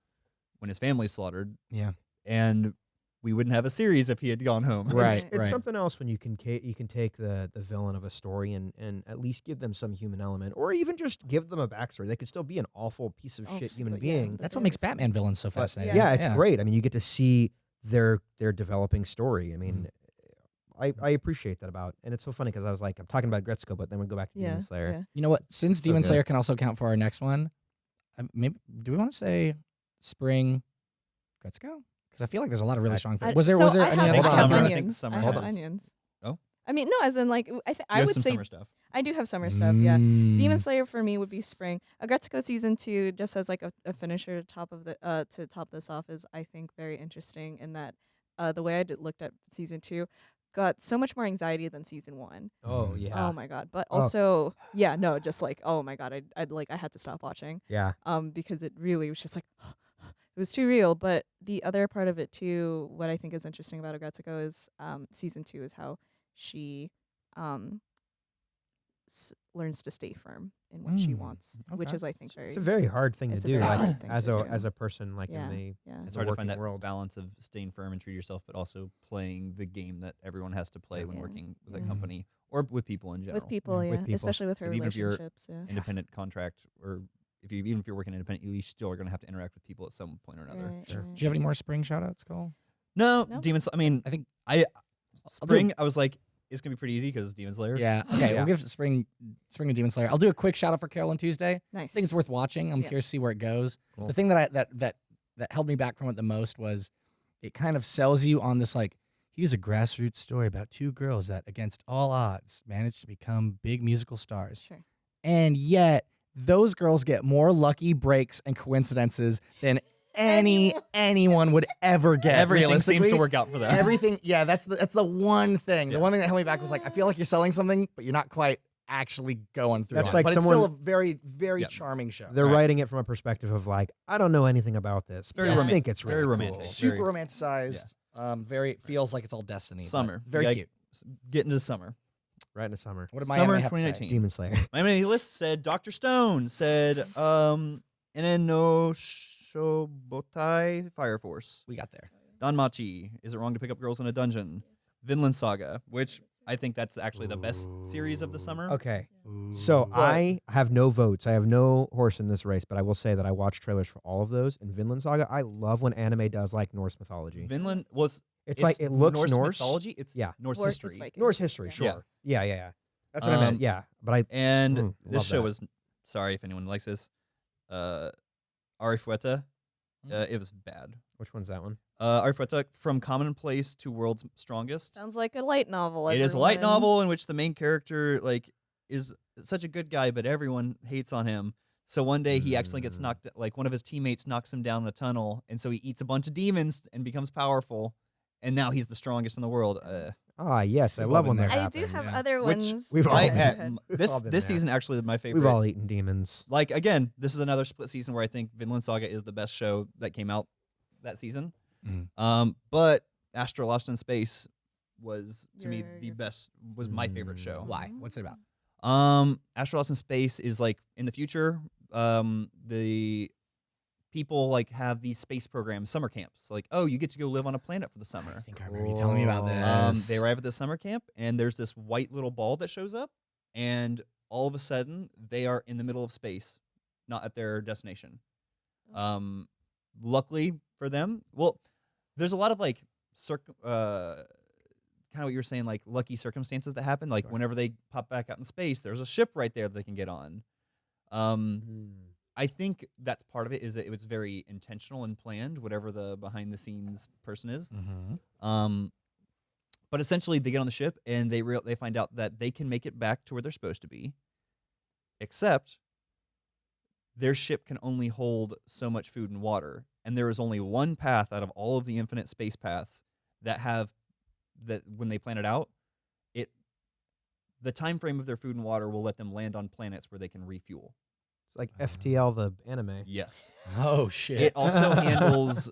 when his family's slaughtered. Yeah. And we wouldn't have a series if he had gone home. Right. It's, it's something else when you can ca- you can take the the villain of a story and and at least give them some human element, or even just give them a backstory. They could still be an awful piece of Oh, shit human but yeah, being. That's what makes Batman villains so But fascinating. yeah, it's great. I mean, you get to see their their developing story. I mean, mm-hmm. I, I appreciate that about, and it's so funny because I was like, I'm talking about Gretzko, but then we go back to Yeah. Demon Slayer. yeah. You know what? Since So Demon good. Slayer can also count for our next one, uh, maybe do we want to say spring Gretzko? Because I feel like there's a lot of really I- strong. I- Was there so was there I any other Hold on, summer, I think summer I has- have onions. Oh. I mean, no, as in like I, th- You I have would some say summer stuff. I do have summer stuff. Yeah, Mm. Demon Slayer for me would be spring. Aggretsuko season two, just as like a, a finisher to top of the uh to top this off, is I think very interesting in that uh the way I did, looked at season two got so much more anxiety than season one. Oh yeah, Oh my god! But Oh. also, yeah, no, just like oh my god, I I like I had to stop watching yeah. um because it really was just like (sighs) it was too real. But the other part of it too, what I think is interesting about Aggretsuko is um season two is how she um s- learns to stay firm in what she Mm, wants, which is I think very It's a very hard thing to do, like thing as to a do. as a person, like Yeah. in the yeah. It's hard to find working that world. balance of staying firm and true to yourself, but also playing the game that everyone has to play when Yeah. working with a company or with people in general. with people, Yeah, yeah, with people. especially with her 'Cause even if you're relationships. Yeah. independent contract, or if you even if you're working independent, you still are going to have to interact with people at some point or another. Right, Sure. right. Do you have any more spring shout outs, Cole? No, No? Demon. Sl- I mean, I think I spring. I was like, it's gonna be pretty easy because Demon Slayer. Yeah. (laughs) Okay. Yeah. We'll give spring spring and Demon Slayer. I'll do a quick shout out for Carol on Tuesday. Nice. I think it's worth watching. I'm Yeah. curious to see where it goes. Cool. The thing that I that that that held me back from it the most was it kind of sells you on this like here's a grassroots story about two girls that against all odds managed to become big musical stars. Sure. And yet those girls get more lucky breaks and coincidences than any anyone would ever get. Everything seems to work out for them. Everything, yeah, that's the that's the one thing. Yeah. The one thing that held me back was like, I feel like you're selling something, but you're not quite actually going through. That's it. like but it's still a someone- very, very Yeah. charming show. They're Right. writing it from a perspective of like, I don't know anything about this. Very but I romantic. think it's Very romantic. cool. Super super romanticized. Um, very feels like it's all destiny. Summer. very Yeah, cute. Get into summer. Right in the summer. What did my Summer anime have to say? 2019. Demon Slayer. My mini list said Doctor Stone said um Enen no Shobotai Fire Force. We got there. Danmachi. Is it wrong to pick up girls in a dungeon? Vinland Saga, which I think that's actually the best series of the summer. Okay. So I have no votes. I have no horse in this race, but I will say that I watched trailers for all of those. And Vinland Saga, I love when anime does like Norse mythology. Vinland well it's, It's, like it looks Norse, Norse. mythology. It's Yeah. Norse Or it's history. Vikings. Norse history, Yeah. sure. Yeah, yeah, yeah. That's what I meant. Um, Yeah, but I And Mm, this love show that. was sorry if anyone likes this. Uh Arifureta. Mm. Uh, it was bad. which one's that one? Uh Arifureta from Commonplace to World's Strongest. Sounds like a light novel. It is a light everyone. novel in which the main character like is such a good guy, but everyone hates on him. So one day he actually gets Mm. knocked like one of his teammates knocks him down a tunnel, and so he eats a bunch of demons and becomes powerful, and now he's the strongest in the world. Uh, Ah, yes, I We've love been when that there. I happens. do have yeah. other which ones. we've all I- Go been uh, ahead. m- We've this this there. season actually my favorite. We've all eaten demons. like again, this is another split season where I think Vinland Saga is the best show that came out that season. Mhm. Um, but Astro Lost in Space was to me the your- best was my favorite Mm. show. Why? What's it about? Um, Astro Lost in Space is like in the future. Um, the people like have these space programs, summer camps. Like, oh, you get to go live on a planet for the summer. I think I remember you telling me about this. Um, they arrive at the summer camp, and there's this white little ball that shows up, and all of a sudden they are in the middle of space, not at their destination. Um, luckily for them, well, there's a lot of like circ, uh, kind of what you were saying, like lucky circumstances that happen. Like Sure. whenever they pop back out in space, there's a ship right there that they can get on. Um, I think that's part of it. Is that it was very intentional and planned, whatever the behind the scenes person is. Mm-hmm. Um, but essentially, they get on the ship and they real they find out that they can make it back to where they're supposed to be, except their ship can only hold so much food and water, and there is only one path out of all of the infinite space paths that have that when they plan it out, it the time frame of their food and water will let them land on planets where they can refuel. It's like FTL, the anime. Yes. Oh shit! It also (laughs) handles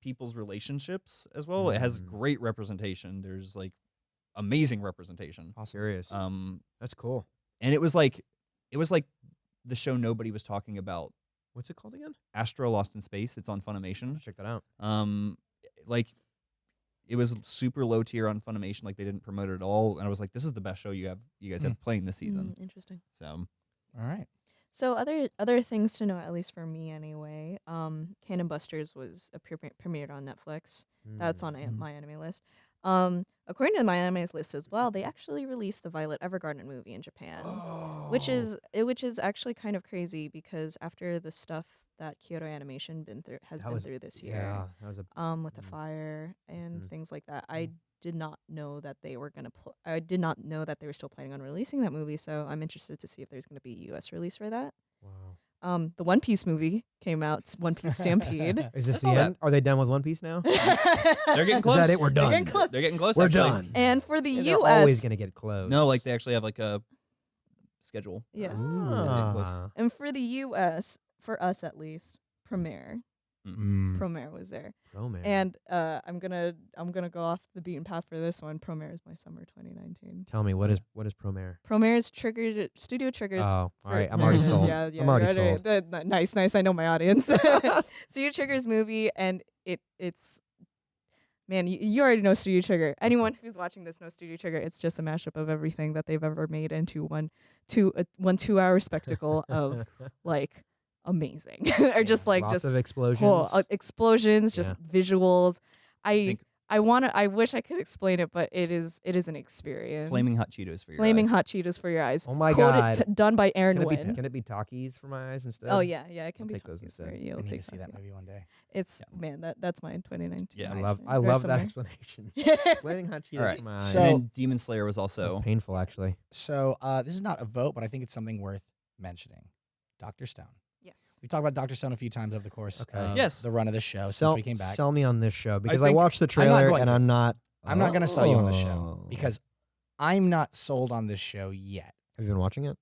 people's relationships as well. It has Mm. great representation. There's like amazing representation. Serious. Um, That's cool. and it was like it was like the show nobody was talking about. What's it called again? Astro Lost in Space. It's on Funimation. Check that out. Um, like it was super low tier on Funimation. Like they didn't promote it at all, and I was like, this is the best show you have you guys have playing this season. Mm, interesting. So All right. So other other things to know, at least for me anyway. Um, Cannon Busters was a pre- premiered on Netflix. That's on a- Mhm. my anime list. Um, according to my anime's list as well, they actually released the Violet Evergarden movie in Japan, which is uh, which is actually kind of crazy because after the stuff that Kyoto Animation been through has That been was- through this year, yeah, that was a um, with the Mhm. fire and Mhm. things like that, I did not know that they were gonna. Pl- I did not know that they were still planning on releasing that movie. So I'm interested to see if there's gonna be a U.S. release for that. wow. Um, the One Piece movie came out. s- One Piece Stampede. (laughs) Is this (laughs) saw the that. end? Are they done with One Piece now? (laughs) they're getting close. Is that it? We're done. They're done. getting close. They're getting close. We're actually. done. and for the Yeah, they're U.S. always gonna get close. No, like they actually have like a schedule. yeah, Ah. and for the U.S. for us at least, premiere. Mm. Promare was there, Romance. and uh, I'm gonna I'm gonna go off the beaten path for this one. Promare is my summer 2019. Tell me what is what is Promare? Premiere is triggered studio triggers. Oh, all right. I'm already sold. Yeah, yeah, I'm already right, right, sold. that- that- nice, nice. I know my audience. (laughs) (laughs) Studio Trigger's movie, and it it's man, you, you already know Studio Trigger. Anyone who's watching this knows Studio Trigger. It's just a mashup of everything that they've ever made into one two uh, one two hour spectacle of (laughs) like amazing, (laughs) or just like Lots just of explosions. oh, uh, explosions, just visuals. I Think- I want to. I wish I could explain it, but it is it is an experience. Flaming hot Cheetos for your Flaming eyes. hot Cheetos for your eyes. Oh my Quoted God. t- done by Aaron can, it be, Wynn. can it be talkies for my eyes instead? Oh yeah, yeah, it can I'll be take those Takis for instead. you. I I'll need take to see that movie one day. It's man, that that's mine. 2019. Yeah. I love I Very love that explanation. (laughs) Flaming hot Cheetos All right. for my eyes. So- and then Demon Slayer was also was painful actually. So uh, this is not a vote, but I think it's something worth mentioning. Doctor Stone. Yes. We talked about Doctor Stone a few times over the course Okay. of Yes. the run of the show sell, since we came back. sell me on this show because I, think- watched the I'm trailer and to. I'm not. I'm not going to sell you on the show Oh. because I'm not sold on this show yet. have you been watching it?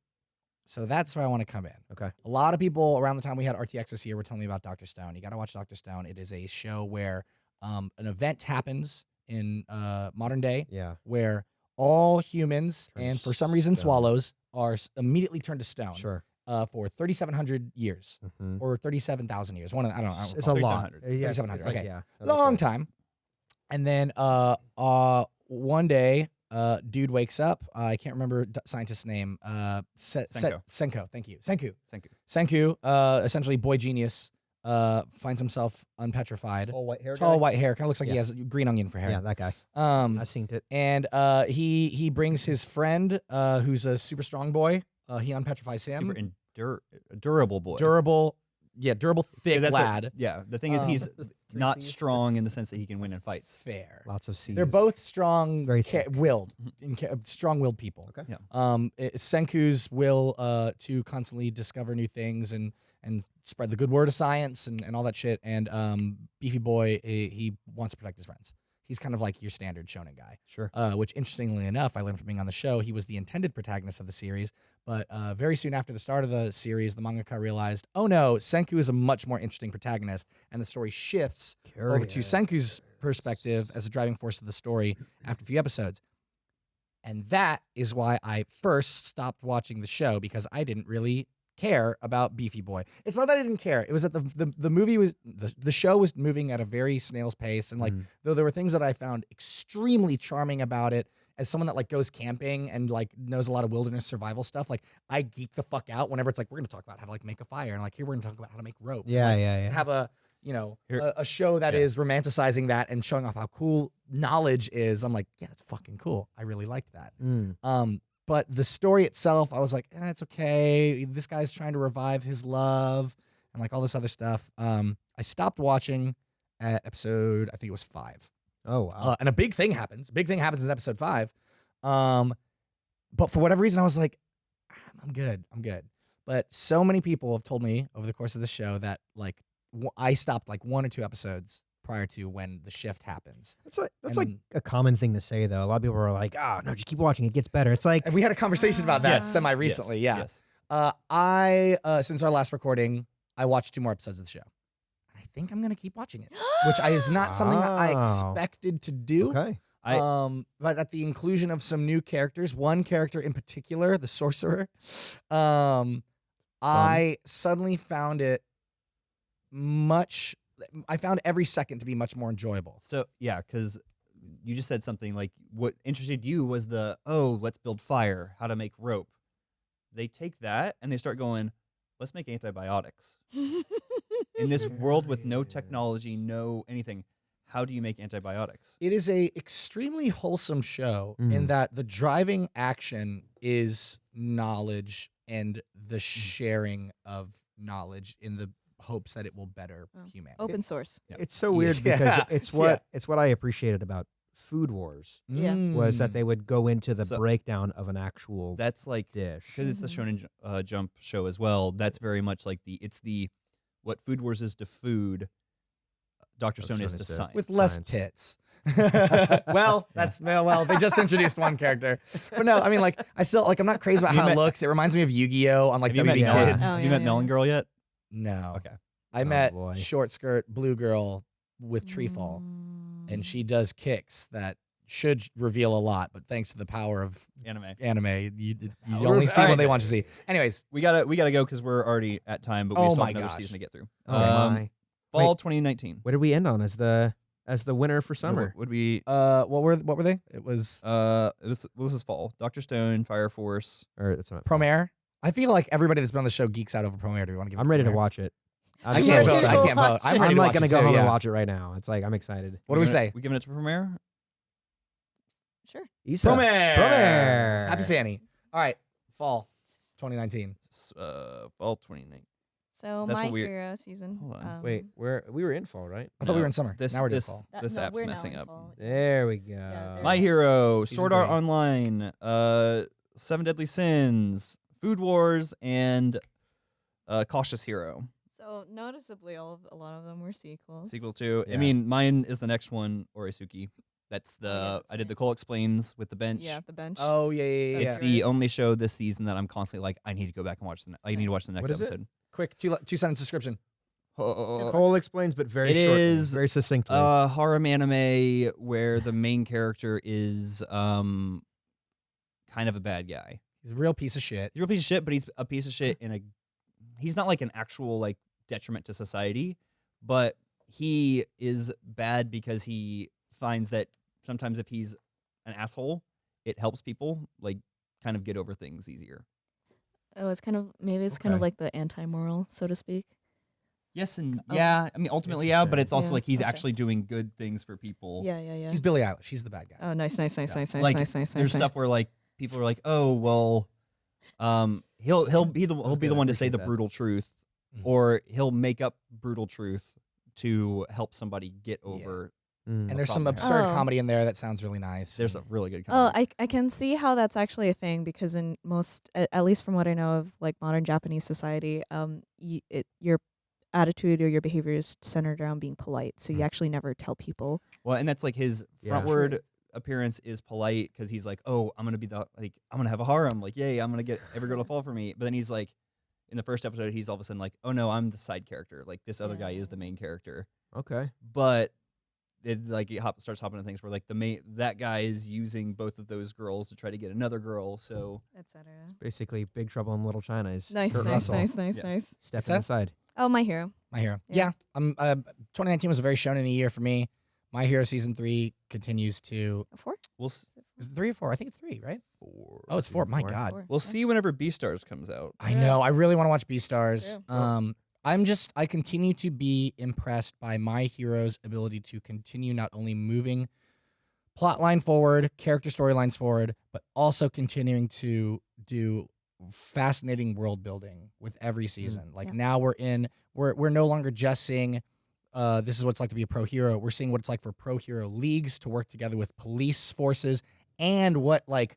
So that's where I want to come in. Okay. A lot of people around the time we had RTX this year were telling me about Doctor Stone. You got to watch Doctor Stone. It is a show where um, an event happens in uh, modern day Yeah. where all humans Turn and for some reason stone. swallows are immediately turned to stone Sure. Uh, for 3,700 years Mhm. or 37,000 years. One of the, I don't know. I don't It's a lot. 3700. Uh, yeah, 3700, like- okay. Yeah. long time. And then uh uh one day uh dude wakes up. Uh, I can't remember scientist's name. Uh Se- Se- Senko. Senko. Thank you. Senku. Thank you. Senku, uh essentially boy genius, uh finds himself unpetrified. Tall white hair. Tall guy? white hair, kind of looks like he has green onion for hair. Yeah, that guy. Um I seen it. and uh he he brings his friend uh who's a super strong boy. Uh he unpetrifies him. super endur- durable boy. durable yeah, durable thick That's what- lad. yeah, the thing is Um, he's (laughs) not Cs. strong in the sense that he can win in fights. Fair. Lots of C's. They're both strong, Very ca- willed, in ca- strong-willed people. Okay. Yeah. Um, it's Senku's will uh, to constantly discover new things and and spread the good word of science and, and all that shit. And um, Beefy Boy, eh, he wants to protect his friends. He's kind of like your standard shonen guy. Sure. Uh, which, interestingly enough, I learned from being on the show, he was the intended protagonist of the series. But uh, very soon after the start of the series, the mangaka realized, oh no, Senku is a much more interesting protagonist, and the story shifts over to Senku's perspective as a driving force of the story after a few episodes. And that is why I first stopped watching the show because I didn't really care about Beefy Boy. It's not that I didn't care. It was that the the, the movie was the, the show was moving at a very snail's pace and like Mm. though there were things that I found extremely charming about it as someone that like goes camping and like knows a lot of wilderness survival stuff, like I geek the fuck out whenever it's like we're gonna talk about how to like make a fire and like here we're gonna talk about how to make rope. Yeah, Like, yeah, to have a you know a, a show that is Yeah. romanticizing that and showing off how cool knowledge is i'm like yeah that's fucking cool i really liked that Mm. um but the story itself i was like eh, it's okay this guy's trying to revive his love and like all this other stuff um i stopped watching at episode i think it was five Oh wow. uh, and a big thing happens. Big thing happens in episode five. Um, but for whatever reason, I was like, "Ah, I'm good. I'm good. But so many people have told me over the course of the show that like I stopped like one or two episodes prior to when the shift happens. that's like that's and- like a common thing to say though. A lot of people are like, "Ah, no, just keep watching. It gets better." It's like And we had a conversation about that Yes. semi recently. Yes, Yeah. yes. Uh, I uh, since our last recording, I watched two more episodes of the show. I think I'm gonna keep watching it, which I, is not something that I (gasps) expected to do. okay. I um, but at the inclusion of some new characters, one character in particular, the sorcerer, um, I suddenly found it much. I found every second to be much more enjoyable. so yeah, because you just said something like what interested you was the oh let's build fire, how to make rope. They take that and they start going, let's make antibiotics (laughs) in this world with no technology, no anything. How do you make antibiotics? It is a extremely wholesome show in Mhm. that the driving action is knowledge and the sharing of knowledge in the hopes that it will better Oh. humanity. Open source. Yeah. It's so weird because Yeah, (laughs) it's yeah. what it's what I appreciated about Food Wars Yeah. was that Mm. they would go into the So- breakdown of an actual That's like dish. because it's the Mhm. Shonen uh, Jump show as well. That's very much like the it's the what Food Wars is to food. Doctor Dr. Stone is to is science. with less Science. tits. (laughs) well, that's well, well, they just introduced one character, but no, I mean, like, I still like, I'm not crazy about You how it met- looks. It reminds me of Yu-Gi-Oh on like Have you met WB Melon? Kids. Oh, yeah, you met yeah, Melon. Girl yet? No, Okay. I Oh, met boy. short skirt blue girl with tree fall, Mm. and she does kicks that should reveal a lot, but thanks to the power of Anime. anime, you (laughs) you only see what they want you to see. Anyways, We gotta we gotta go because we're already at time, but we Oh still my have another gosh. season to get through. Oh um, my. fall Wait. 2019. What did we end on as the as the winner for summer? would we? uh, what were what were they? It was Uh, it was well, this is fall. Doctor Stone, Fire Force. Or that's what Promare. I feel like everybody that's been on the show geeks out over Promare. Do we want to give? I'm ready to watch it. I I'm can't vote. I can't vote. I'm, I'm ready to like gonna go too, home yeah. and watch it right now. It's like I'm excited. What do we say? We giving it to Promare? Sure. Isa. Premiere. Promare. Happy Fanny. All right, fall 2019. Uh, fall 2019. So That's my hero season. Hold on. um, Wait, we're we were in fall, right? I thought we were in summer. This now we're in this fall. that- this no, app's messing up. fall. There we go. there My hero, Season Sword Art. Online, uh, Seven Deadly Sins, Food Wars, and uh, Cautious Hero. So noticeably, all of a lot of them were sequels. Sequel to. I mean, mine is the next one, Oresuki. That's the Oh, yeah, that's I did the Cole explains with the bench. Yeah, the bench. Oh yeah, yeah, yeah. It's yeah. The only show this season that I'm constantly like, I need to go back and watch the. Ne- I need to watch the next What is it? episode. Quick two two sentence description. Uh, Cole explains, but very It shortly, is, very succinctly. uh, harem anime where the main character is um, kind of a bad guy. He's a real piece of shit. He's a real piece of shit, but he's a piece of shit mm. in a. He's not like an actual like detriment to society, but he is bad because he finds that sometimes if he's an asshole, it helps people like kind of get over things easier. Oh, it's kind of maybe it's kind of like the anti-moral, so to speak. Yes and Oh. yeah. I mean, ultimately, yeah, but it's also Yeah, like he's gotcha. actually doing good things for people. Yeah, yeah, yeah. He's Billie Eilish. She's the bad guy. oh, nice, nice, nice, Yeah. nice, nice, Like, nice, nice. There's nice, stuff nice. where like people are like, oh well, um, he'll he'll be the he'll be the one to say the that. brutal truth, Mhm. or he'll make up brutal truth to help somebody get Yeah. over. Mm. And there's some absurd Oh. comedy in there that sounds really nice. There's a really good. Oh, I I can see how that's actually a thing because in most, at, at least from what I know of, like modern Japanese society, um, y- it your attitude or your behavior is centered around being polite. So you Mm. actually never tell people. well, and that's like his Yeah. Frontward appearance is polite because he's like, oh, I'm gonna be the like I'm gonna have a harem, like yay, I'm gonna get every girl to (laughs) fall for me. But then he's like, in the first episode, he's all of a sudden like, oh no, I'm the side character. Like this other guy is the main character. okay. but it like it hop, starts hopping into things where like the main that guy is using both of those girls to try to get another girl. So Etc. Basically, Big Trouble in Little China is Nice, Kurt nice, Russell nice, nice, Yeah. nice. stepping Seth? aside. Oh, my hero. My hero. Yeah. Yeah. I'm uh, 2019 was a very shonen year for me. My Hero season 3 continues to four. we'll s- Is it 3 or 4? I think it's 3, right? four. Oh, it's 4. My Four. god. Four. We'll Yeah. see whenever Beastars comes out. I Yeah. know. I really want to watch Beastars. Yeah. Um I'm just I continue to be impressed by my hero's ability to continue not only moving plot line forward, character storylines forward, but also continuing to do fascinating world building with every season. Like Yeah. now we're in we're we're no longer just seeing uh, this is what it's like to be a pro hero. We're seeing what it's like for pro hero leagues to work together with police forces and what like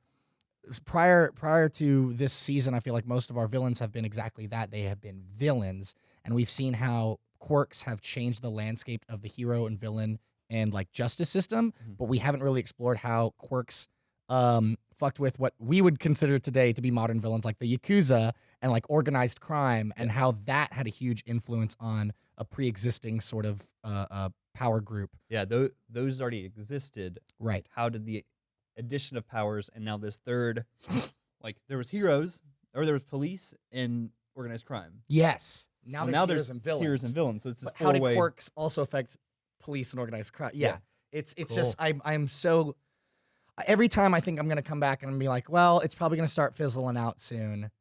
prior prior to this season, I feel like most of our villains have been exactly that. They have been villains, and we've seen how quirks have changed the landscape of the hero and villain and like justice system. Mhm. But we haven't really explored how quirks um, fucked with what we would consider today to be modern villains, like the yakuza, and like organized crime and how that had a huge influence on a pre-existing sort of uh, uh, power group. Yeah, those those already existed. Right. How did the addition of powers and now this third, like there was heroes or there was police and organized crime. Yes. Now Well, there's now heroes there's and villains. Heroes and villains. So it's this But how did four-way. quirks also affect police and organized crime? Yeah. Yeah. It's it's just I'm I'm so every time I think I'm gonna come back and I'm be like, well, it's probably gonna start fizzling out soon.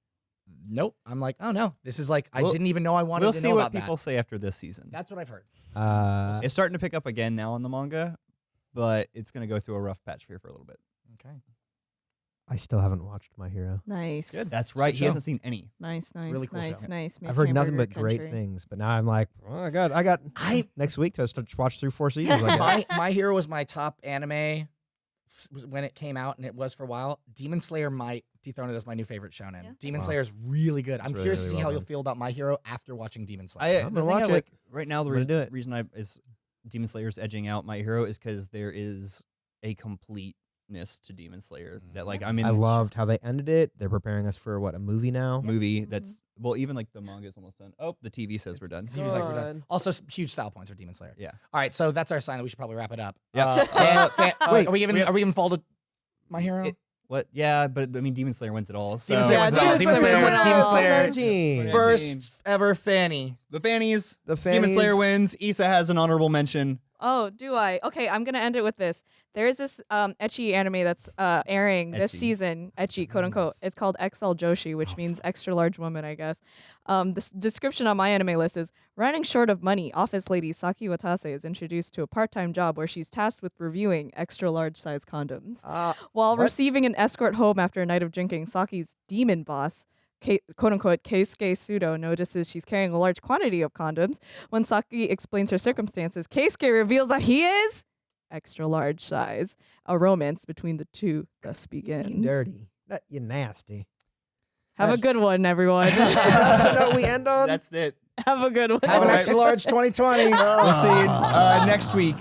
Nope. I'm like, oh no, this is like I We'll- didn't even know I wanted We'll to see what people that. say after this season. That's what I've heard. Uh, it's starting to pick up again now in the manga, but it's gonna go through a rough patch here for a little bit. Okay. I still haven't watched My Hero. Nice. Good. That's right. good He hasn't seen any. nice, nice, really cool show. nice, nice. I've heard nothing but Hamburger great things, but now I'm like, oh my god, I got I- next week to watch through four seasons. I (laughs) guess. my my hero was my top anime was when it came out and it was for a while. Demon Slayer might dethrone it as my new favorite shonen. Yeah. Demon Wow. Slayer is really good. I'm really, curious to see well how you'll done. feel about my hero after watching Demon Slayer. Uh, I'm the gonna thing I watch it. like right now. The I'm reason, do it. reason I is Demon Slayer's edging out My Hero is because there is a completeness to Demon Slayer that like I mean. I loved how they ended it. They're preparing us for what a movie now. movie Mhm. that's well even like the manga is almost done. Oh, the TV says we're done. He was like, we're done. Done. Also, s- huge style points for Demon Slayer. Yeah. All right, so that's our sign that we should probably wrap it up. Yeah. Uh, (laughs) fan- fan- uh, Wait, are we even are we even folded my hero? It- What? Yeah, but I mean, Demon Slayer wins it all. So Demon Slayer Yeah, wins it all. Demon Demon Slayer Slayer, wins it Demon all. Slayer, Team. first ever Fanny. the Fannies. The Demon Slayer Fannies- wins. Isa has an honorable mention. Oh, do I? Okay, I'm gonna end it with this. There is this um etchy anime that's uh airing this Ecchi. season. Etchy, quote unquote. It's called XL Joshi, which means extra large woman, I guess. Um, the description on MyAnimeList is: running short of money, office lady Saki Watase is introduced to a part-time job where she's tasked with reviewing extra large size condoms. Uh, While What? receiving an escort home after a night of drinking, Saki's demon boss, Ke- quote unquote Keisuke Sudo, notices she's carrying a large quantity of condoms. When Saki explains her circumstances, Keisuke reveals that he is extra large size. A romance between the two thus you begins. dirty. That you nasty. Have a good one, everyone. (laughs) That's the note we end (laughs) on. That's it. Have a good one. Have an extra large (laughs) 2020. We'll see you uh, next week.